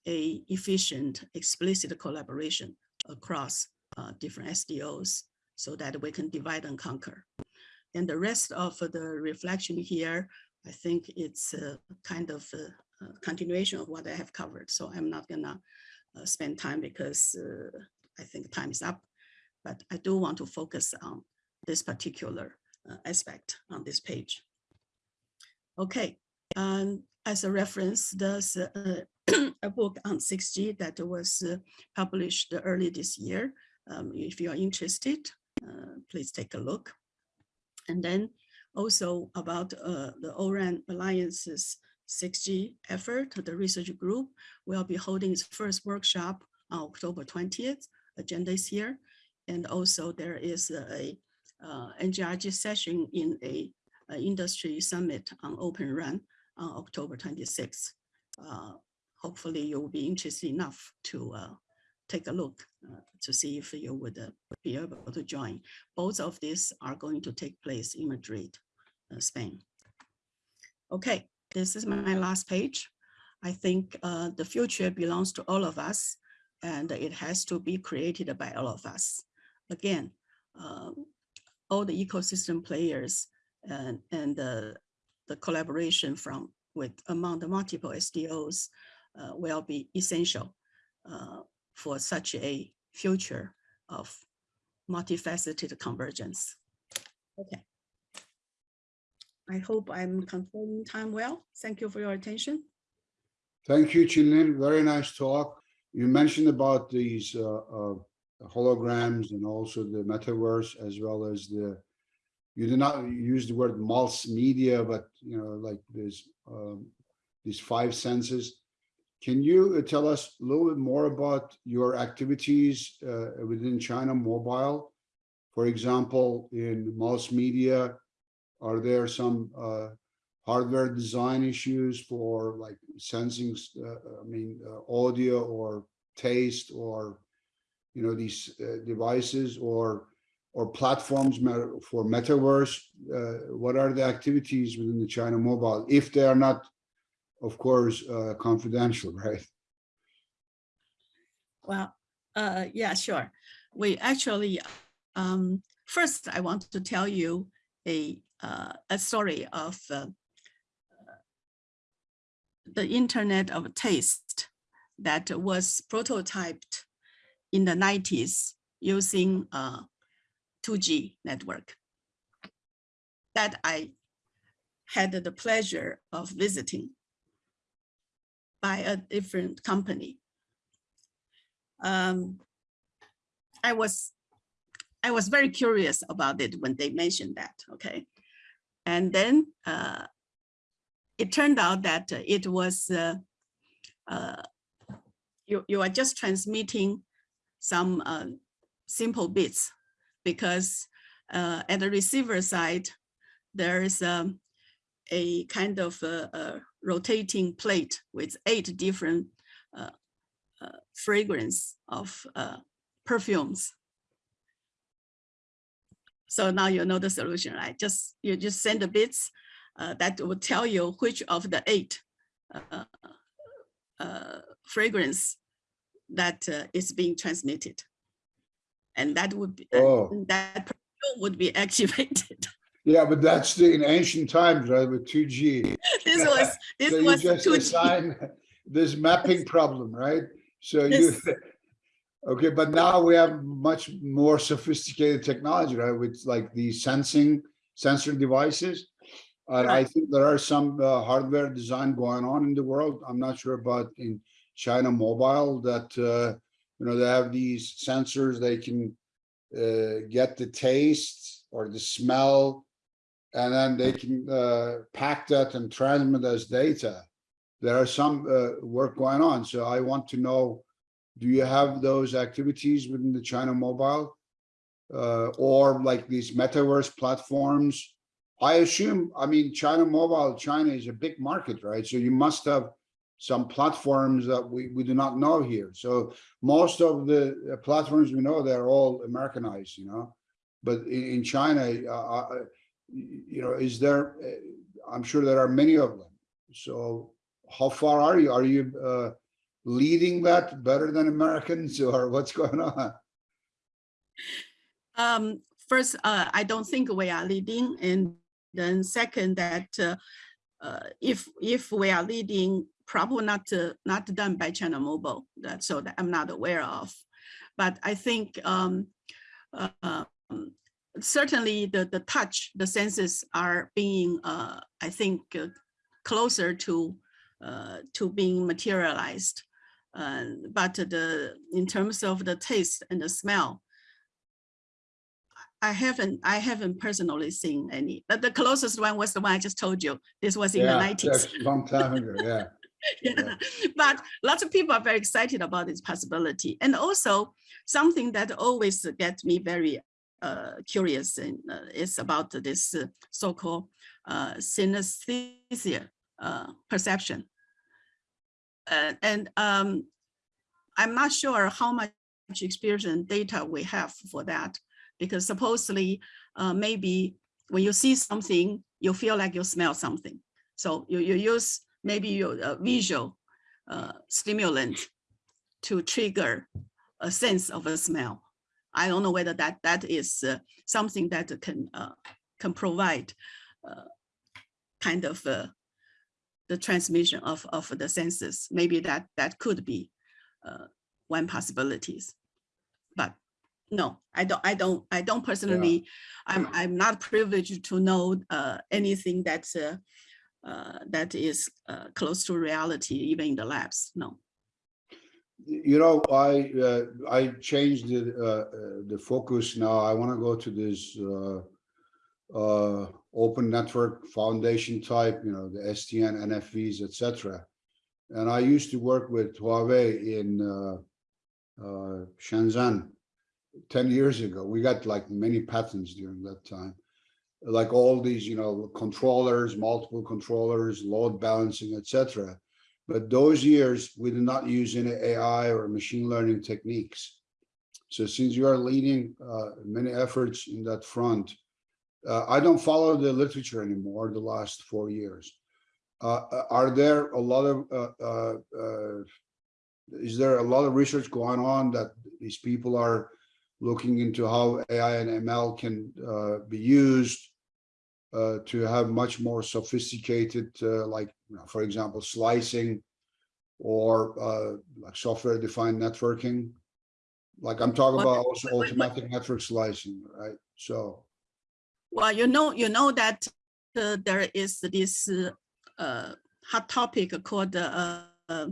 a efficient, explicit collaboration across uh, different SDOs so that we can divide and conquer. And the rest of the reflection here, I think it's a kind of a, a continuation of what I have covered. So I'm not gonna uh, spend time because uh, I think time is up, but I do want to focus on this particular uh, aspect on this page. Okay, and as a reference, there's a, a book on 6G that was uh, published early this year. Um, if you are interested, uh, please take a look. And then also about uh, the ORAN Alliance's 6G effort, the research group will be holding its first workshop on October 20th. Agenda is here. And also there is a, uh, NGRG session in a, a industry summit on Open RAN on October 26th. Uh, hopefully you will be interested enough to uh, take a look uh, to see if you would uh, be able to join. Both of these are going to take place in Madrid, uh, Spain. Okay, this is my last page. I think uh, the future belongs to all of us and it has to be created by all of us. Again, um, all the ecosystem players and, and the, the collaboration from with among the multiple SDOs uh, will be essential uh, for such a future of multifaceted convergence. Okay. I hope I'm controlling time well. Thank you for your attention. Thank you, Chih-Lin. Very nice talk. You mentioned about these uh, uh, holograms and also the metaverse as well as the, you did not use the word multimedia, but you know, like there's um, these five senses. Can you uh, tell us a little bit more about your activities uh, within China Mobile? For example, in multimedia, are there some uh, hardware design issues for like sensing, uh, I mean, uh, audio or taste or, you know, these uh, devices or or platforms for metaverse? Uh, what are the activities within the China Mobile if they are not, of course, uh, confidential, right? Well, uh, yeah, sure. We actually, um, first I want to tell you a, uh, a story of uh, the Internet of Taste that was prototyped in the 90s using uh, 2G network that I had the pleasure of visiting by a different company. Um, I was I was very curious about it when they mentioned that, okay? And then uh, it turned out that it was, uh, uh, you, you are just transmitting some uh, simple bits because uh, at the receiver side, there is um, a kind of a, a rotating plate with eight different uh, uh, fragrance of uh, perfumes. So now you know the solution, right? Just you just send the bits uh, that will tell you which of the eight uh, fragrance that is being transmitted, and that would be Oh. that would be activated. Yeah, but that's the, in ancient times, right, with 2G. this was this So was just 2G. assign this mapping problem, right? So you, okay, but now we have much more sophisticated technology, right? With like these sensing sensor devices. And I think there are some uh, hardware design going on in the world. I'm not sure about in China Mobile that, uh, you know, they have these sensors, they can uh, get the taste or the smell and then they can uh, pack that and transmit as data. There are some uh, work going on, so I want to know, do you have those activities within the China Mobile? Uh, or like these metaverse platforms? I assume, I mean, China Mobile, China is a big market, right? So you must have some platforms that we, we do not know here. So most of the uh, platforms we know, they're all Americanized, you know? But in, in China, uh, uh, you know, is there, uh, I'm sure there are many of them. So how far are you? Are you uh, leading that better than Americans or what's going on? Um, first, uh, I don't think we are leading, and then second, that uh, if if we are leading, probably not uh, not done by China Mobile. That so that I'm not aware of. but I think um, uh, um, certainly the, the touch, the senses are being, uh, I think, uh, closer to uh, to being materialized. Uh, but the in terms of the taste and the smell, I haven't I haven't personally seen any. But the closest one was the one I just told you. This was in the 90s. that's long time ago, yeah. yeah. But lots of people are very excited about this possibility. And also something that always gets me very uh, curious and, uh, is about this uh, so-called uh, synesthesia uh, perception. Uh, and um, I'm not sure how much experience and data we have for that, because supposedly uh, maybe when you see something, you feel like you smell something. So you, you use maybe your uh, visual uh, stimulant to trigger a sense of a smell. I don't know whether that that is uh, something that can uh, can provide uh, kind of uh, the transmission of of the senses. Maybe that that could be uh, one possibilities, but no, I don't. I don't. I don't personally. I'm I'm not privileged to know uh, anything that's uh, that is uh, close to reality, even in the labs. No. You know, I, uh, I changed the, uh, uh, the focus now. I want to go to this, uh, open network foundation type, you know, the SDN, NFVs, etc. And I used to work with Huawei in, Shenzhen 10 years ago. We got like many patents during that time. Like all these, you know, controllers, multiple controllers, load balancing, etc. But those years, we did not use any AI or machine learning techniques. So since you are leading uh, many efforts in that front, uh, I don't follow the literature anymore the last four years. Uh, uh, are there a lot of, uh, uh, is there a lot of research going on that these people are looking into how AI and ML can be used uh, to have much more sophisticated, uh, like, you know, for example, slicing or uh, like software-defined networking. Like I'm talking Well, about also automatic network slicing, right? So, Well, you know, you know that uh, there is this uh, uh, hot topic called uh, uh,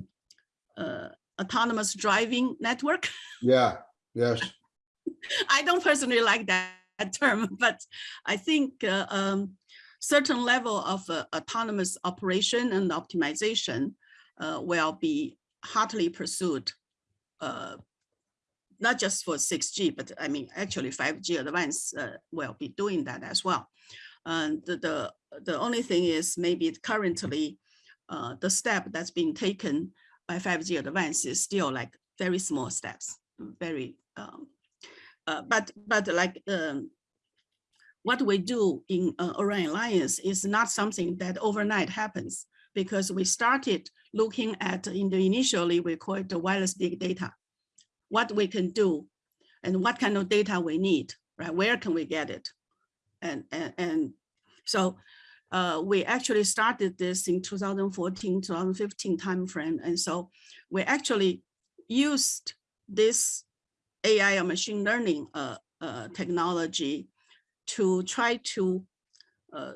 uh, autonomous driving network. yeah, yes, I don't personally like that term, but I think uh, um, certain level of uh, autonomous operation and optimization uh, will be hotly pursued. Uh, not just for 6G, but I mean, actually 5G advance uh, will be doing that as well. And the, the, the only thing is maybe currently uh, the step that's being taken by 5G advance is still like very small steps, very um, uh, but but like um, what we do in uh, ORAN Alliance is not something that overnight happens because we started looking at in the initially we call it the wireless big data, what we can do and what kind of data we need, right? Where can we get it? And, and, and so uh, we actually started this in 2014, 2015 timeframe. And so we actually used this AI or machine learning uh, uh, technology to try to uh,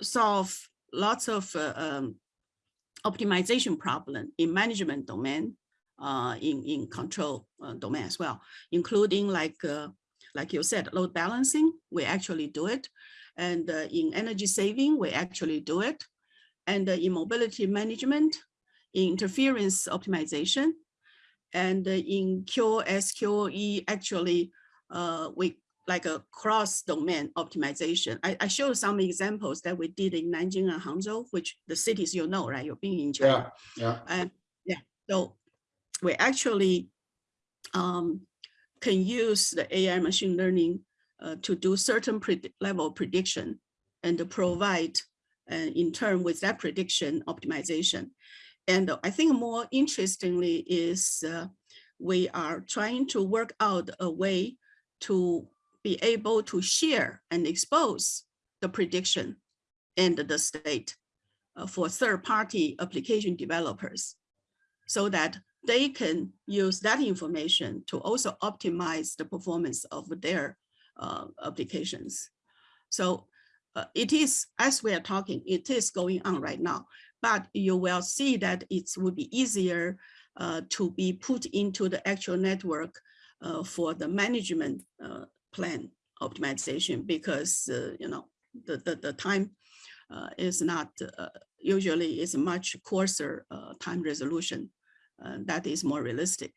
solve lots of uh, um, optimization problem in management domain, uh, in, in control uh, domain as well, including like, like you said, load balancing, we actually do it. And in energy saving, we actually do it. And in mobility management, in interference optimization, and in QSQE, actually, uh, we like a cross-domain optimization. I, I showed some examples that we did in Nanjing and Hangzhou, which the cities you know, right? You've been in China. yeah, yeah. And yeah, so we actually um, can use the AI machine learning uh, to do certain predi- level prediction and to provide uh, in turn with that prediction optimization. And I think more interestingly is uh, we are trying to work out a way to be able to share and expose the prediction and the state uh, for third-party application developers so that they can use that information to also optimize the performance of their uh, applications. So uh, it is, as we are talking, it is going on right now, but you will see that it will be easier uh, to be put into the actual network uh, for the management uh, plan optimization because, uh, you know, the, the, the time uh, is not, uh, usually is much coarser time resolution. that is more realistic.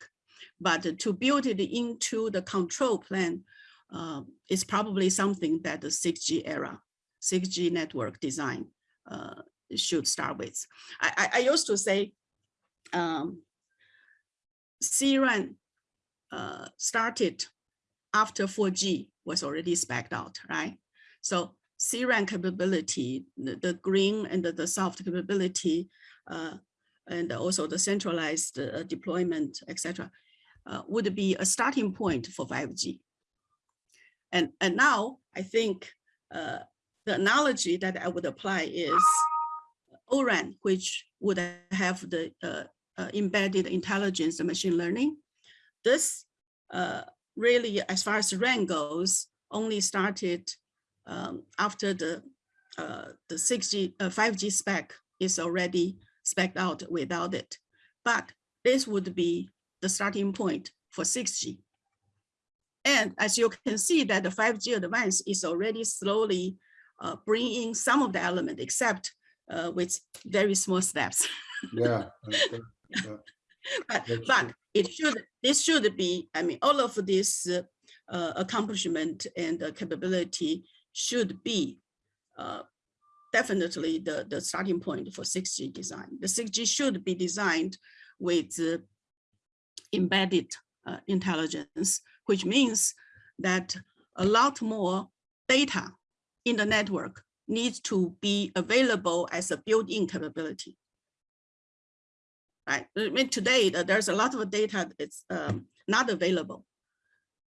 But to build it into the control plan is probably something that the 6G era, 6G network design should start with. I, I, I used to say um, CRAN uh, started after 4G was already spec'd out, right? So CRAN capability, the, the green and the, the soft capability, uh, and also the centralized uh, deployment, etc., uh, would be a starting point for 5G. And, and now I think uh, the analogy that I would apply is ORAN, which would have the uh, uh, embedded intelligence and machine learning. This uh, really, as far as RAN goes, only started um, after the uh, the 6G, uh, 5G spec is already spec out without it. But this would be the starting point for 6G. And as you can see that the 5G advance is already slowly uh, bringing some of the element, except uh, with very small steps. Yeah. but That's but true. it should this should be i mean all of this uh, uh, accomplishment and uh, capability should be uh, definitely the the starting point for 6g design the 6g should be designed with embedded uh, intelligence which means that a lot more data in the network needs to be available as a built-in capability right? I mean, today uh, there's a lot of data that's um, not available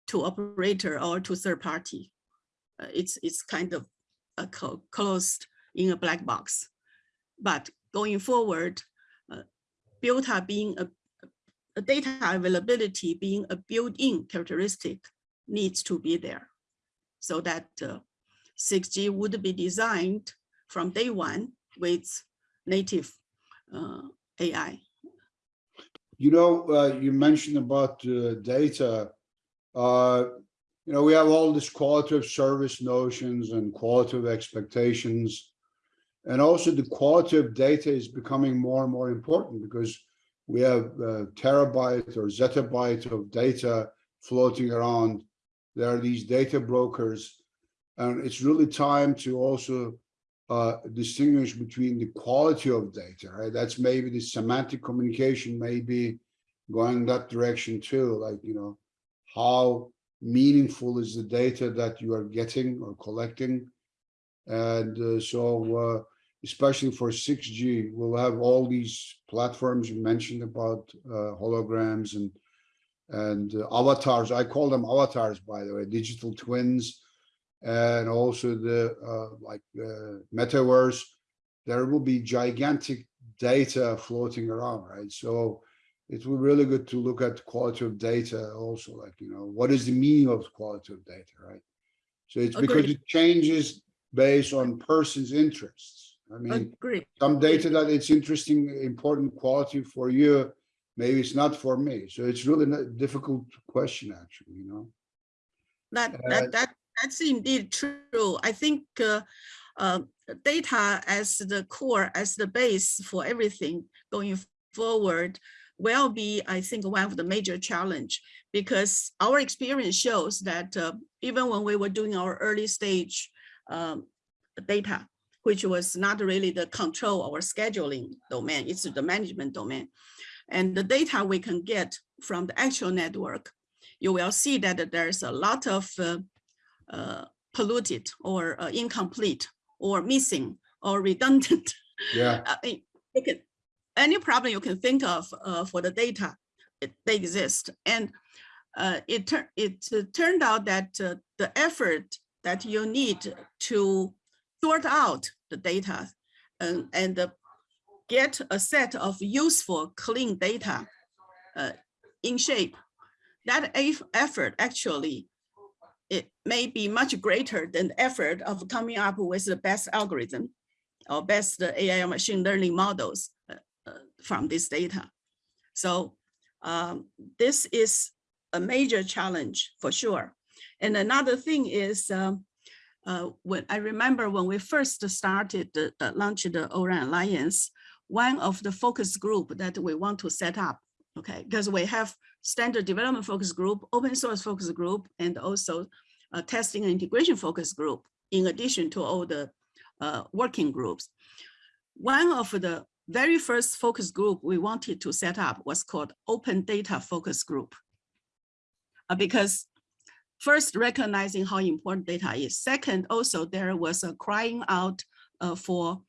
to operator or to third party. Uh, it's it's kind of uh, co closed in a black box. But going forward, uh, Builta being a, a data availability being a built-in characteristic needs to be there, so that 6G would be designed from day one with native uh, AI. You know, uh, you mentioned about uh, data. Uh, you know, we have all this quality of service notions and quality of expectations. And also the quality of data is becoming more and more important because we have uh, terabyte or zettabyte of data floating around. There are these data brokers. And it's really time to also uh, distinguish between the quality of data, right? That's maybe the semantic communication may be going that direction too, like, you know, how meaningful is the data that you are getting or collecting? And uh, so, uh, especially for 6G, we'll have all these platforms you mentioned about uh, holograms and and uh, avatars. I call them avatars, by the way, digital twins and also the uh, like uh, metaverse, there will be gigantic data floating around, right? So it will be really good to look at quality of data also, like, you know, what is the meaning of quality of data, right? So it's because it changes based on person's interests. I mean, Agree. some data that it's interesting, important quality for you, maybe it's not for me. So it's really a difficult question, actually, you know? That, Uh, that, that, that's indeed true. I think uh, uh, data as the core, as the base for everything going forward will be, I think, one of the major challenge because our experience shows that uh, even when we were doing our early stage um, data, which was not really the control or scheduling domain, it's the management domain. And the data we can get from the actual network, you will see that there's a lot of uh, polluted or uh, incomplete or missing or redundant. Yeah, Uh, you can, any problem you can think of uh, for the data, it, they exist. And uh, it, it uh, turned out that uh, the effort that you need to sort out the data and, and uh, get a set of useful, clean data uh, in shape, that effort actually, it may be much greater than the effort of coming up with the best algorithm or best AI machine learning models uh, uh, from this data. So um, this is a major challenge for sure. And another thing is, um, uh, when I remember when we first started the, the launch the ORAN Alliance, one of the focus group that we want to set up, okay, because we have standard development focus group, open source focus group, and also a testing and integration focus group, in addition to all the uh, working groups. One of the very first focus group we wanted to set up was called Open Data Focus Group. Uh, because first recognizing how important data is. Second, also there was a crying out uh, for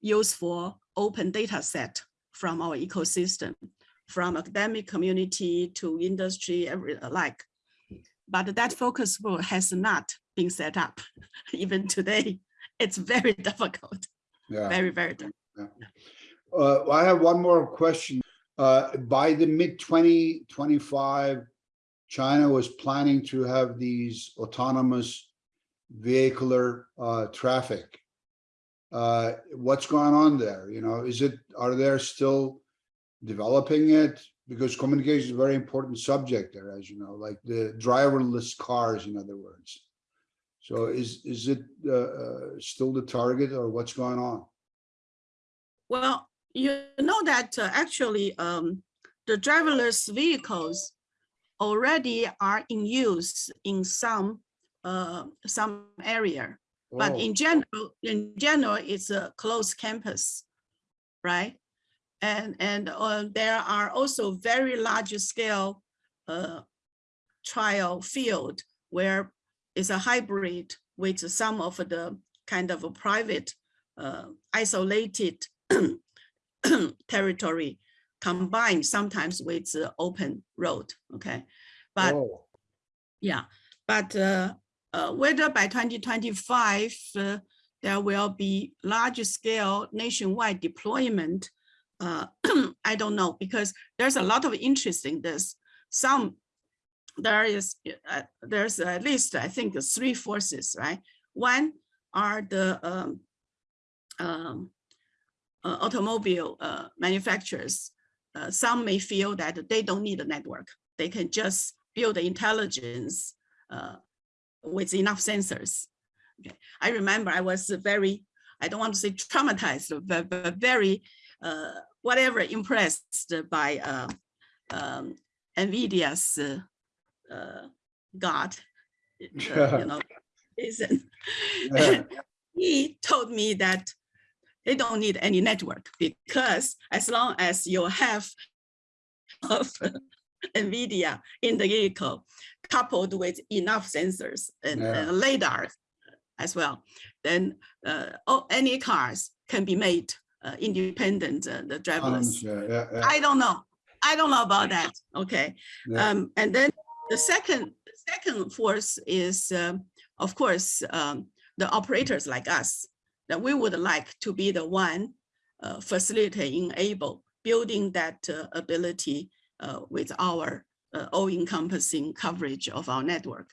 use for open data set from our ecosystem, from academic community to industry, every alike. But that focus group has not been set up even today. It's very difficult, Yeah. very, very difficult. Uh, I have one more question. Uh, by the mid twenty twenty-five, China was planning to have these autonomous vehicular, uh, traffic. Uh, what's going on there? You know, is it, are there still developing it? Because communication is a very important subject there, as you know, like the driverless cars, in other words. So is, is it, uh, uh, still the target or what's going on? Well, you know that uh, actually um, the driverless vehicles already are in use in some uh, some area, but Oh, in general, in general, it's a closed campus, right? And and uh, there are also very large scale uh, trial field where it's a hybrid with some of the kind of a private uh, isolated territory combined sometimes with the open road, okay? But oh, yeah, but uh, uh, whether by 2025 uh, there will be large scale nationwide deployment, uh, I don't know, because there's a lot of interest in this. Some, there is, uh, there's at least, I think, three forces, right? One are the um, um, uh, automobile uh, manufacturers. Uh, some may feel that they don't need a network. They can just build intelligence uh, with enough sensors. Okay. I remember I was very, I don't want to say traumatized, but, but very, whatever, impressed by uh, um, NVIDIA's uh, uh, God, uh, you know. Yeah. he told me that they don't need any network because as long as you have of NVIDIA in the vehicle coupled with enough sensors and, Yeah. radar as well, then uh, oh, any cars can be made uh, independent, uh, the driverless. autonomous, yeah, yeah, yeah, I don't know. I don't know about that. Okay. Um, and then the second, the second force is, um, of course, um, the operators like us, that we would like to be the one uh, facilitate, enable, building that uh, ability uh, with our uh, all-encompassing coverage of our network.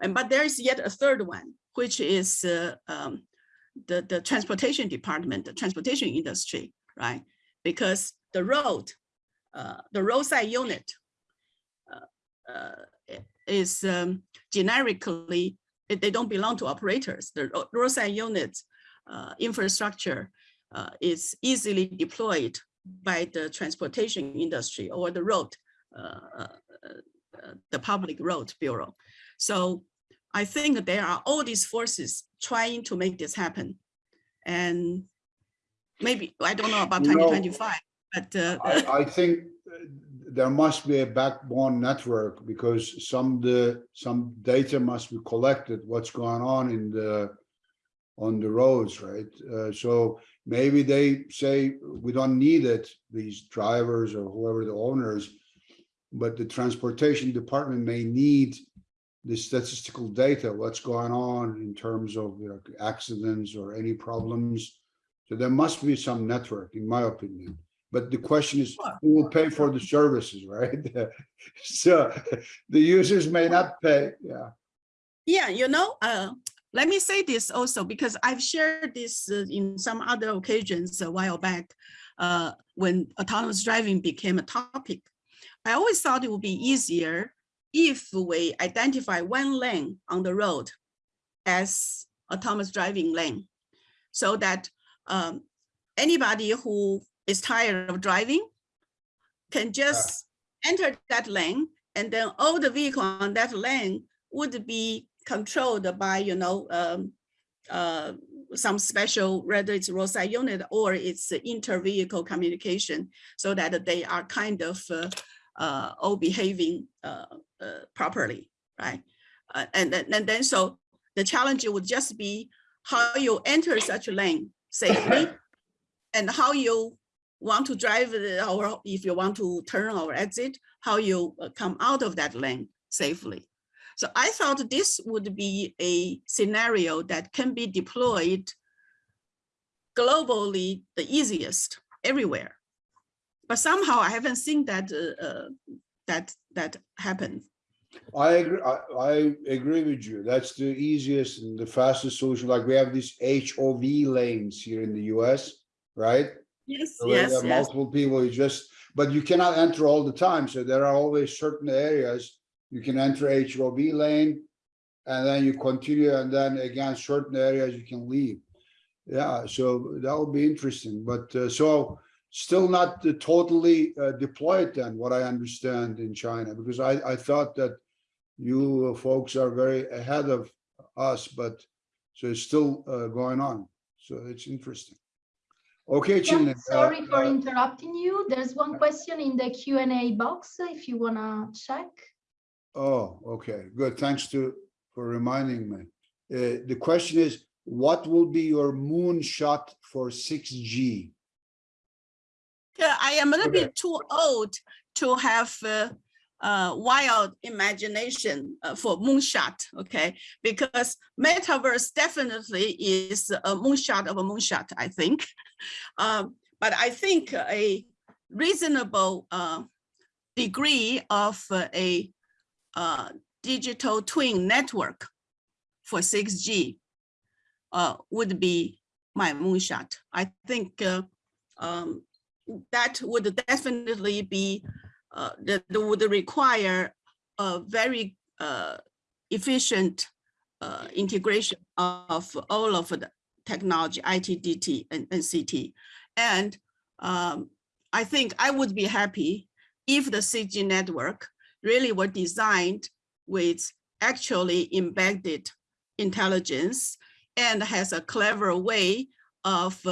And but there is yet a third one, which is uh, um, the, the transportation department, the transportation industry, right? Because the road, uh, the roadside unit uh, uh, is um, generically, they- don't belong to operators. The roadside unit uh, infrastructure uh, is easily deployed by the transportation industry or the road, uh, the public road bureau. So I think there are all these forces trying to make this happen. And maybe, I don't know about You know, 2025, but uh, I, I think there must be a backbone network because some the some data must be collected. What's going on in the on the roads, right? Uh, so maybe they say we don't need it. These drivers or whoever the owners, but the transportation department may need the statistical data. What's going on in terms of you know, accidents or any problems? So there must be some network, in my opinion. But the question is, who will pay for the services, right? So the users may not pay, yeah. Yeah, you know, uh, let me say this also because I've shared this uh, in some other occasions a while back uh, when autonomous driving became a topic. I always thought it would be easier if we identify one lane on the road as autonomous driving lane so that um, anybody who is tired of driving can just enter that lane and then all the vehicle on that lane would be controlled by, you know, um, uh, some special, whether it's roadside unit or it's inter-vehicle communication, so that they are kind of uh, uh, all behaving uh, uh, properly, right? Uh, and then, and then so the challenge would just be how you enter such a lane safely and how you want to drive or if you want to turn or exit, how you uh, come out of that lane safely. So I thought this would be a scenario that can be deployed globally the easiest everywhere. But somehow I haven't seen that uh, uh, that that happen. I agree, I, I agree with you. That's the easiest and the fastest solution. Like we have these HOV lanes here in the US, right? Yes, So yes, yes. Multiple people, you just, but you cannot enter all the time. So there are always certain areas you can enter HOV lane. And then you continue and then again, certain areas you can leave. Yeah, so that would be interesting, but uh, so still not totally uh, deployed then, what I understand in China, because I, I thought that you folks are very ahead of us, but so it's still uh, going on. So it's interesting. Okay, Yeah, Chih-Lin. uh, sorry for uh, interrupting you. There's one question in the Q and A box if you wanna check. Oh, okay, good. Thanks to, for reminding me. Uh, the question is, what will be your moonshot for six G? Yeah, I am a little Okay. bit too old to have uh, uh, wild imagination uh, for moonshot, okay? Because metaverse definitely is a moonshot of a moonshot, I think. Um, but I think a reasonable uh, degree of uh, a uh, digital twin network for 6G uh, would be my moonshot. I think uh, um, that would definitely be, uh, that would require a very uh, efficient uh, integration of all of the technology, IT, DT, and, and CT. And um, I think I would be happy if the 6G network really were designed with actually embedded intelligence and has a clever way of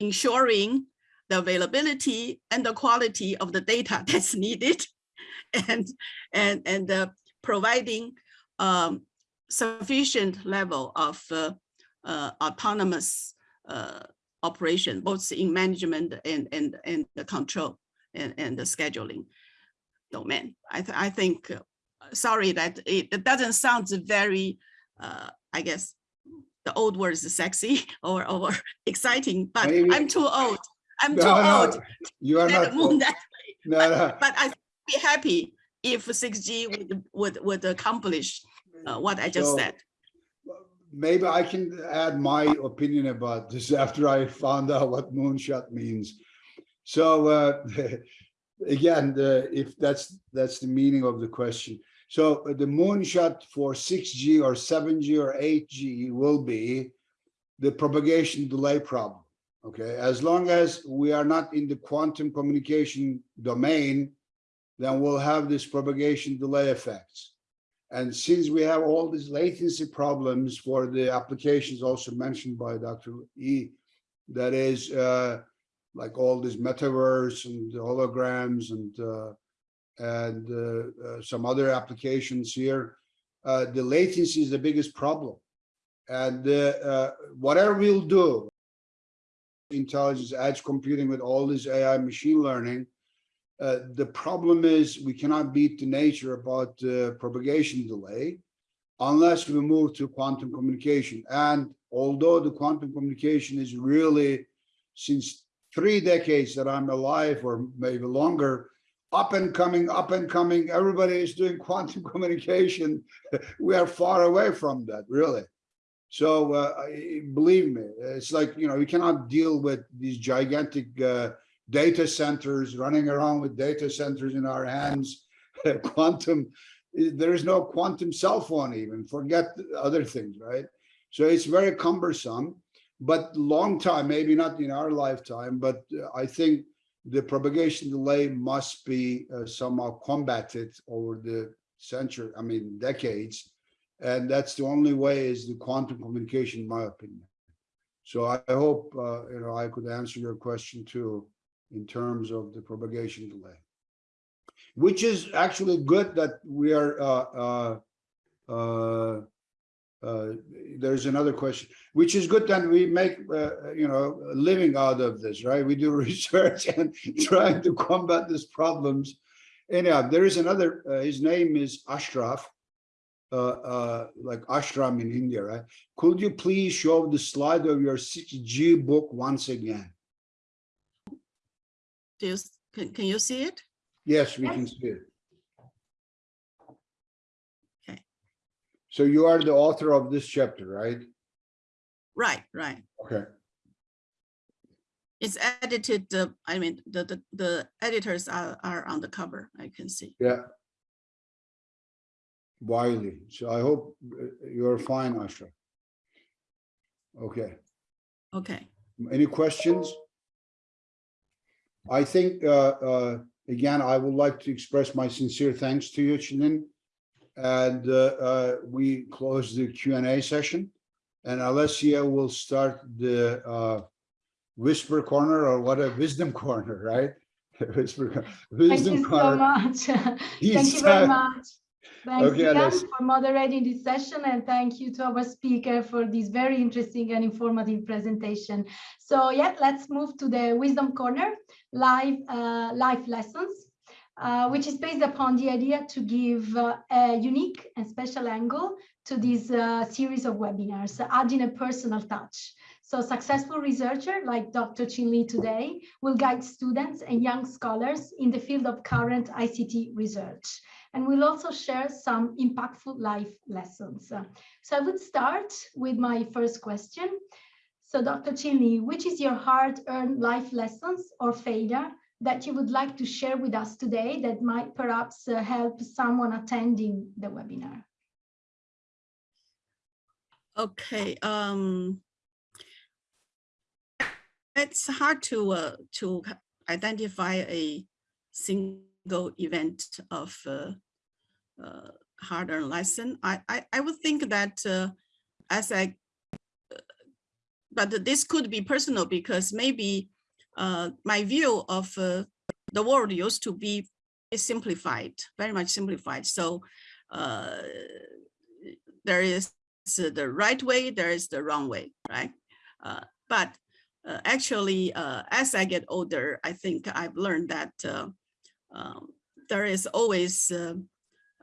ensuring the availability and the quality of the data that's needed and and and uh, providing um, sufficient level of uh, uh, autonomous uh, operation both in management and and and the control and and the scheduling domain. I th i think uh, sorry that it, it doesn't sound very uh, i guess the old word is sexy or or exciting but Maybe- i'm too old i'm No, too no, old You are not, moon that no, no. but I be happy if 6G would would would accomplish uh, what I just So, said. Maybe I can add my opinion about this after I found out what moonshot means. So uh, again, the, if that's that's the meaning of the question. So the moonshot for 6G or 7G or 8G will be the propagation delay problem. Okay, as long as we are not in the quantum communication domain, then we'll have this propagation delay effects. And since we have all these latency problems for the applications also mentioned by Dr. E, that is uh, like all these metaverse and holograms and uh, and uh, uh, some other applications here, uh, the latency is the biggest problem. And uh, whatever we'll do, intelligence, edge computing with all this AI machine learning, uh, the problem is we cannot beat the nature about uh, propagation delay unless we move to quantum communication. And although the quantum communication is really, since three decades that I'm alive or maybe longer, up and coming, up and coming, everybody is doing quantum communication. We are far away from that, really. So uh, believe me, it's like, you know, you cannot deal with these gigantic uh, data centers running around with data centers in our hands. Quantum, there is no quantum cell phone even, forget other things, right? So it's very cumbersome, but long time, maybe not in our lifetime, but uh, I think the propagation delay must be uh, somehow combated over the century, I mean, decades. And that's the only way is the quantum communication, in my opinion. So I hope, uh, you know, I could answer your question too, in terms of the propagation delay. Which is actually good that we are, uh, uh, uh, uh, there's another question, which is good that we make, uh, you know, a living out of this, right? We do research and trying to combat these problems. Anyhow, there is another, his name is Ashraf, like ashram in India, right? Could you please show the slide of your 6G book once again? Do you, can, can you see it? Yes, we can see it. Okay. So you are the author of this chapter, right? Right, right. Okay, It's edited, uh, I mean, the, the, the editors are, are on the cover, I can see. yeah. Wiley, so I hope uh, you're fine, Ashraf. Okay. Okay, Any questions? I think, uh, uh, again, I would like to express my sincere thanks to you, Chih-Lin. And, uh, uh, we close the Q and A session. And Alessia will start the, uh, whisper corner or what a wisdom corner, right? Whisper, cor- Thank wisdom you so corner. much. Thank you very much. Thanks, Okay, Alessia. for moderating this session, and thank you to our speaker for this very interesting and informative presentation. So yeah, let's move to the Wisdom Corner, live uh, life lessons, uh, which is based upon the idea to give uh, a unique and special angle to this uh, series of webinars, adding a personal touch. So successful researcher like Dr. Chih-Lin today will guide students and young scholars in the field of current ICT research. And we'll also share some impactful life lessons. Uh, So I would start with my first question. So Dr. Chih-Lin, which is your hard-earned life lessons or failure that you would like to share with us today that might perhaps uh, help someone attending the webinar? okay, um. It's hard to, uh, to identify a single event of, uh, uh, hard-earned lesson. I, I, I would think that, uh, as I, but this could be personal because maybe, my view of, the world used to be simplified, very much simplified. So, uh, there is the right way, there is the wrong way, right? Uh, but uh, actually, as I get older, I think I've learned that um, there is always uh,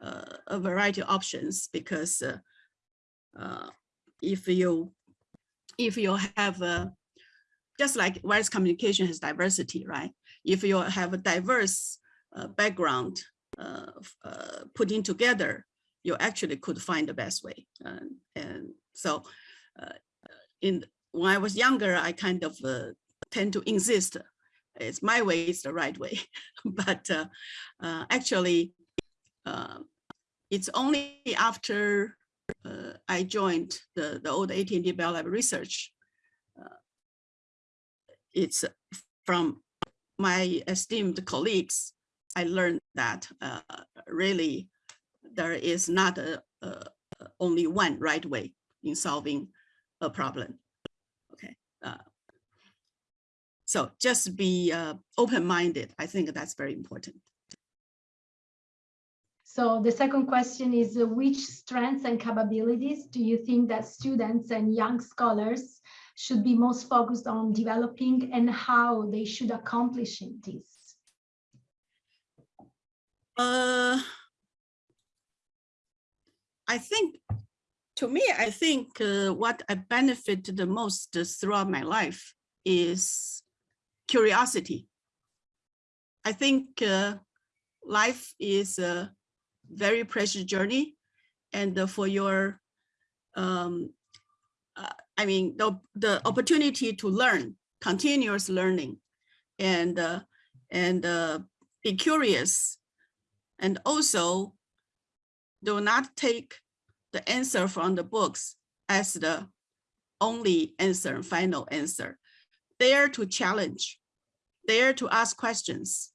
uh, a variety of options because uh, uh, if you if you have a just like wireless communication has diversity, right? If you have a diverse uh, background putting together, you actually could find the best way. And, so in when I was younger, I kind of tend to insist it's my way is the right way. but uh, uh, actually, uh, it's only after uh, I joined the, the old AT&T Bell Lab Research, uh, it's from my esteemed colleagues, I learned that uh, really there is not a, a, only one right way in solving a problem. Okay. Uh, so just be uh, open-minded. I think that's very important. So the second question is, uh, which strengths and capabilities do you think that students and young scholars should be most focused on developing and how they should accomplish this? Uh, I think, to me, I think uh, what I benefited the most throughout my life is curiosity. I think uh, life is a very precious journey and uh, for your, um, uh, I mean, the, the opportunity to learn, continuous learning and, uh, and uh, be curious and also do not take the answer from the books as the only answer, final answer. Dare to challenge, there to ask questions,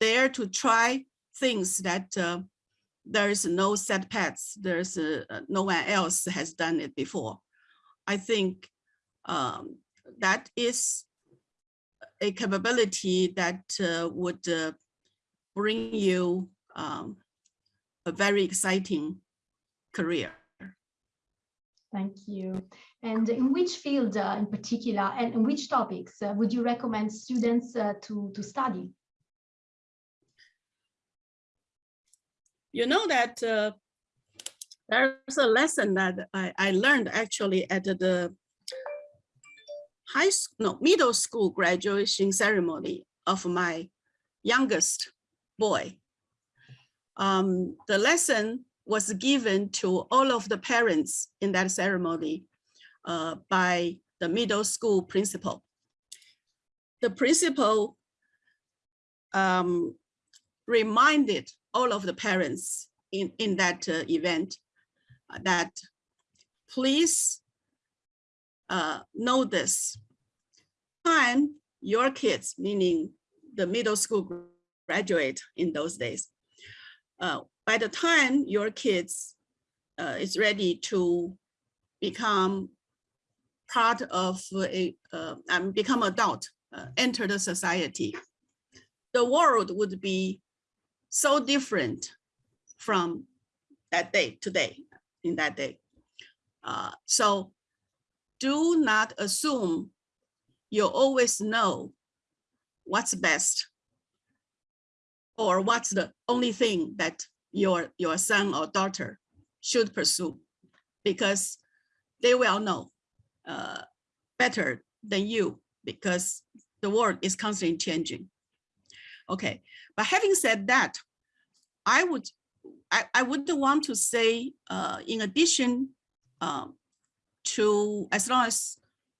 there to try things that uh, there is no set paths, there's uh, no one else has done it before. I think um, that is a capability that uh, would uh, bring you um, a very exciting career. Thank you. And in which field uh, in particular and in which topics uh, would you recommend students uh, to, to study? You know that uh, there's a lesson that I, I learned actually at the high school, no, middle school graduation ceremony of my youngest boy. Um, the lesson was given to all of the parents in that ceremony uh, by the middle school principal. The principal um, reminded all of the parents in, in that uh, event uh, that please uh, know this. Time your kids, meaning the middle school graduate in those days, uh, by the time your kids uh, is ready to become part of a, uh, um, become adult, uh, enter the society, the world would be so different from that day today, in that day. Uh, so do not assume you always know what's best or what's the only thing that your, your son or daughter should pursue because they will know uh, better than you because the world is constantly changing. Okay, but having said that, I would I, I would want to say, uh, in addition um, to, as long as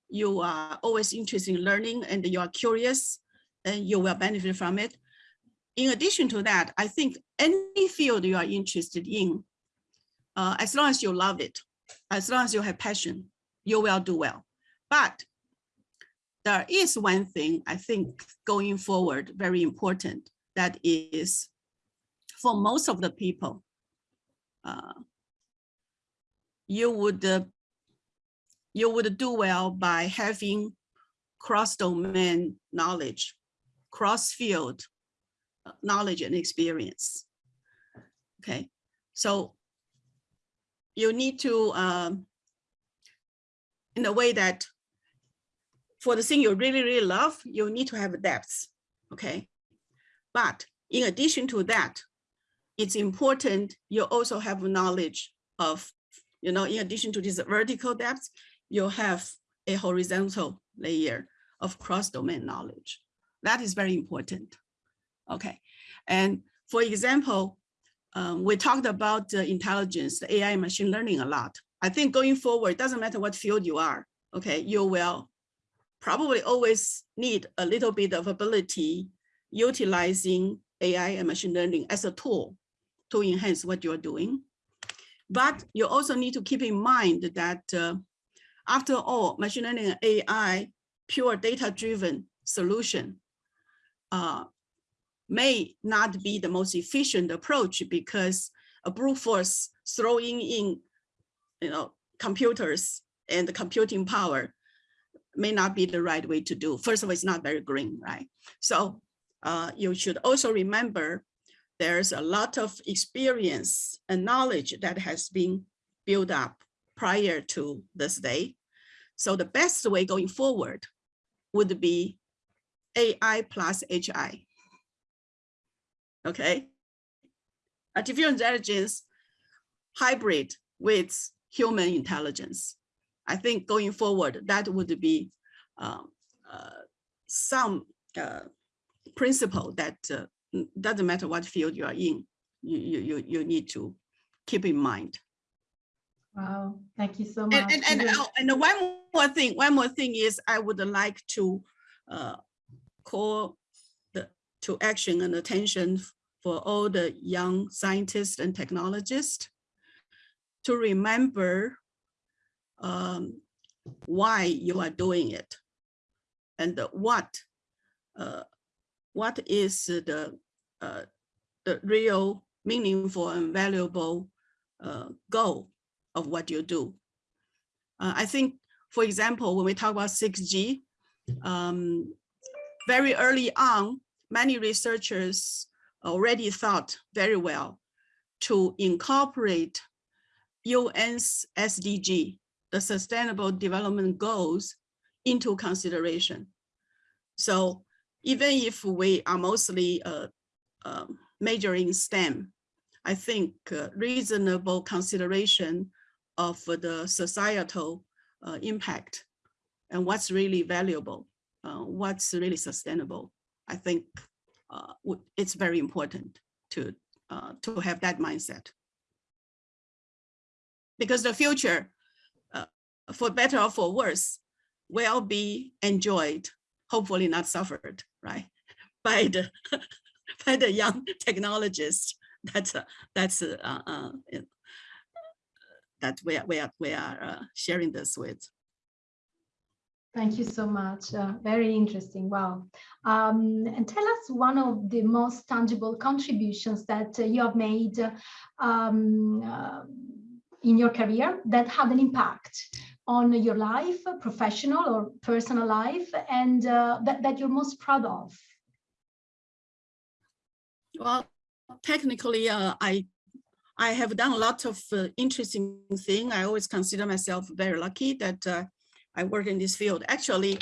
you are always interested in learning and you are curious, and you will benefit from it. In addition to that, I think any field you are interested in, uh, as long as you love it, as long as you have passion, you will do well. But there is one thing I think going forward very important that is for most of the people, uh, you would uh, you would do well by having cross-domain knowledge, cross-field uh, knowledge and experience. Okay, so you need to, um, in a way that for the thing you really, really love, you need to have depth, okay? But in addition to that, it's important you also have knowledge of, you know, in addition to this vertical depth, you have a horizontal layer of cross-domain knowledge. That is very important. Okay, and for example, um, we talked about the intelligence, the AI machine learning a lot. I think going forward, it doesn't matter what field you are, okay, you will probably always need a little bit of ability utilizing AI and machine learning as a tool to enhance what you're doing. But you also need to keep in mind that uh, after all, machine learning and AI, pure data-driven solution uh, may not be the most efficient approach because a brute force throwing in, you know, computers and the computing power may not be the right way to do. First of all, it's not very green, right? So uh, you should also remember there's a lot of experience and knowledge that has been built up prior to this day. So the best way going forward would be AI plus HI. Okay. Artificial intelligence hybrid with human intelligence. I think going forward, that would be um, uh, some uh, principle that uh, doesn't matter what field you are in, you, you, you, you need to keep in mind. Wow, thank you so much. And, and, and, oh, and one more thing, one more thing is I would like to uh, call the, to action and attention for all the young scientists and technologists to remember um, why you are doing it and what uh, what is the uh, the real meaningful and valuable uh, goal of what you do. Uh, I think, for example, when we talk about 6G, um, very early on, many researchers already thought very well to incorporate UN's SDG, the Sustainable Development Goals, into consideration. So even if we are mostly uh, um, majoring STEM, I think uh, reasonable consideration of the societal uh, impact and what's really valuable, uh, what's really sustainable. I think uh, it's very important to uh, to have that mindset because the future, uh, for better or for worse, will be enjoyed, hopefully not suffered, right, by the by the young technologists. That's uh, that's uh, uh, it- that we are we are we are uh, sharing this with. Thank you so much. Uh, very interesting. Wow. Um, and tell us one of the most tangible contributions that uh, you have made um, uh, in your career that had an impact on your life, professional or personal life, and uh, that, that you're most proud of. Well, technically, uh, I I have done a lot of uh, interesting thing. I always consider myself very lucky that uh, I work in this field. Actually,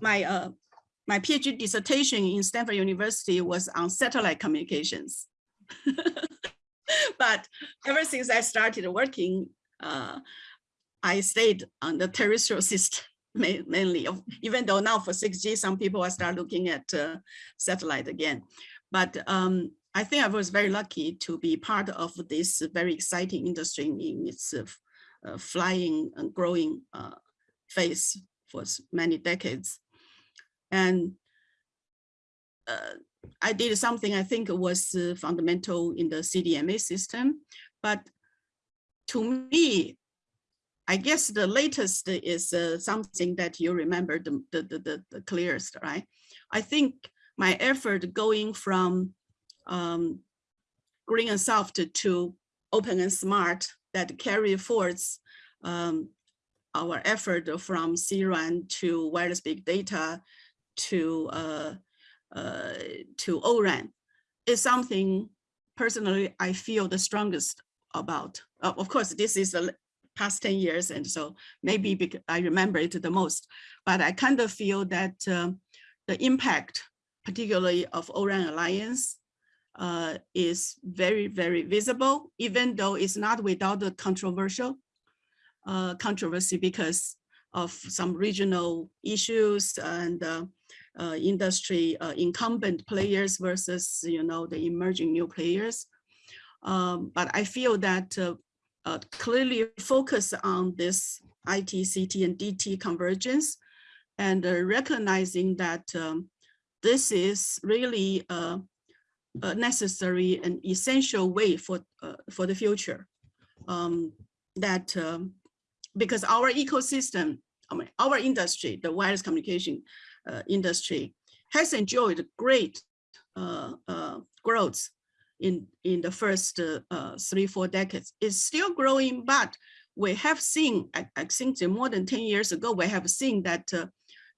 my uh, my PhD dissertation in Stanford University was on satellite communications. but ever since I started working, uh, I stayed on the terrestrial system mainly. Even though now for 6G, some people are start looking at uh, satellite again. But um, I think I was very lucky to be part of this very exciting industry in its uh, uh, flying and growing uh, phase for many decades. And uh, I did something I think was uh, fundamental in the CDMA system, but to me, I guess the latest is uh, something that you remember the, the, the, the- clearest, right? I think my effort going from um, green and soft to open and smart that carry forth um, our effort from CRAN to wireless big data to uh, uh, to ORAN is something personally I feel the strongest about. Uh, of course, this is the past 10 years, and so maybe I remember it the most, but I kind of feel that um, the impact, particularly of ORAN Alliance, uh, is very, very visible, even though it's not without the controversial uh, controversy because of some regional issues and uh, industry uh, incumbent players versus, you know, the emerging new players. Um, but I feel that uh, uh, clearly focus on this IT, CT, and DT convergence and uh, recognizing that um, this is really uh, a necessary and essential way for uh, for the future. Um, that um, because our ecosystem, I mean, our industry, the wireless communication uh, industry, has enjoyed great uh, uh, growth in in the first uh, uh, three four decades. It's still growing, but we have seen, I, I think, more than ten years ago, we have seen that uh,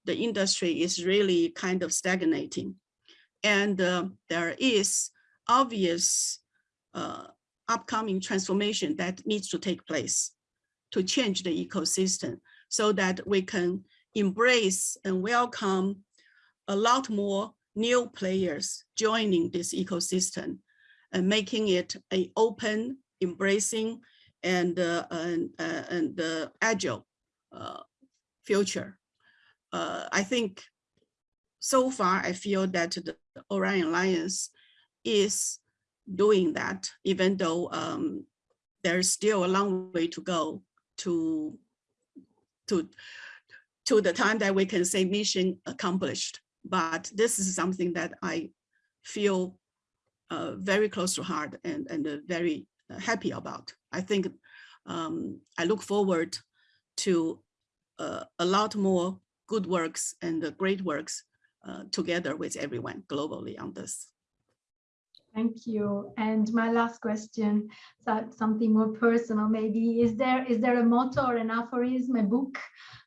the industry is really kind of stagnating and uh, there is obvious uh, upcoming transformation that needs to take place to change the ecosystem so that we can embrace and welcome a lot more new players joining this ecosystem and making it a open, embracing, and uh, and, uh, and uh, agile uh, future. Uh, I think so far, I feel that the ORAN Alliance is doing that, even though um, there's still a long way to go to to to the time that we can say mission accomplished. But this is something that I feel uh, very close to heart and and uh, very happy about. I think um, I look forward to uh, a lot more good works and the great works uh, together with everyone globally on this. Thank you. And my last question, something more personal maybe, is there is there a motto or an aphorism, a book,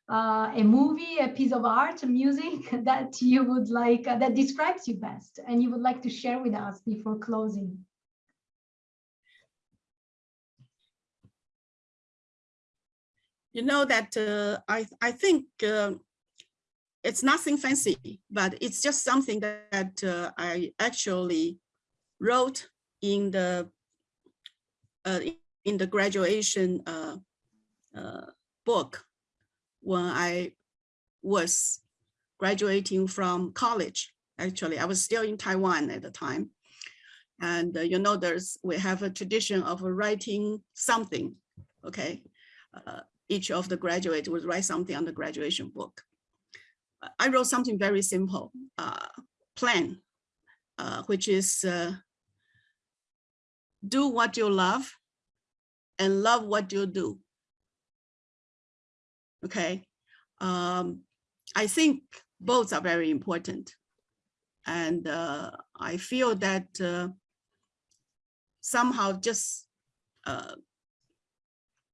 uh, a movie, a piece of art, a music that you would like, uh, that describes you best and you would like to share with us before closing? You know that uh, I, I think uh, it's nothing fancy, but it's just something that uh, I actually wrote in the uh, in the graduation book when I was graduating from college. Actually, I was still in Taiwan at the time. And uh, you know, there's we have a tradition of writing something, okay? Uh, each of the graduates would write something on the graduation book. I wrote something very simple, uh, plan, uh, which is uh, do what you love and love what you do. Okay, um, I think both are very important. And uh, I feel that uh, somehow just uh,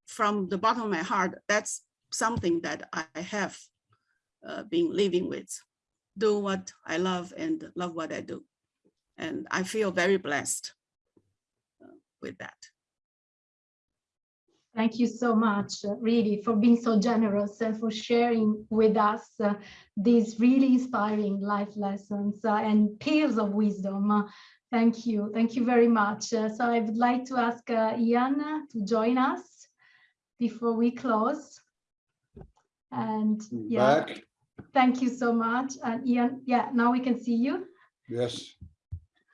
from the bottom of my heart, that's something that I have uh, been living with. Do what I love and love what I do. And I feel very blessed uh, with that. Thank you so much, uh, really, for being so generous and for sharing with us uh, these really inspiring life lessons uh, and pearls of wisdom. Uh, thank you. Thank you very much. Uh, so I would like to ask uh, Ian to join us before we close. And yeah, Back, thank you so much. And Ian, yeah, now we can see you. yes.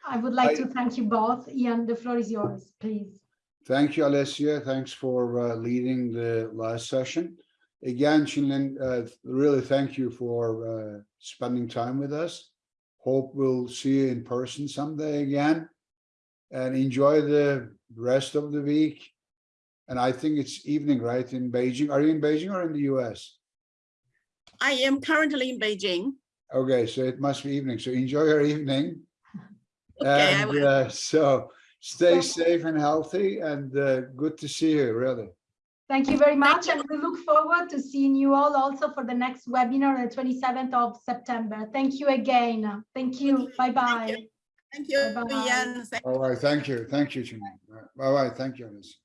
I would like I- to thank you both. Ian, the floor is yours, please. Thank you, Alessia. Thanks for uh, leading the last session. Again, Chih-Lin, uh, really thank you for uh, spending time with us. Hope we'll see you in person someday again. And enjoy the rest of the week. And I think it's evening, right, in Beijing? Are you in Beijing or in the US? I am currently in Beijing. Okay, so it must be evening. So enjoy your evening. Okay, I And will. uh, so stay So- safe and healthy and uh, good to see you, really. Thank you very much, and we look forward to seeing you all also for the next webinar on the 27th of September. Thank you again. Thank you. Bye-bye. Thank you, Bye-bye. Ian. Thank All right, thank you. Thank you, Chih-Lin. Bye bye. Thank you. Alice.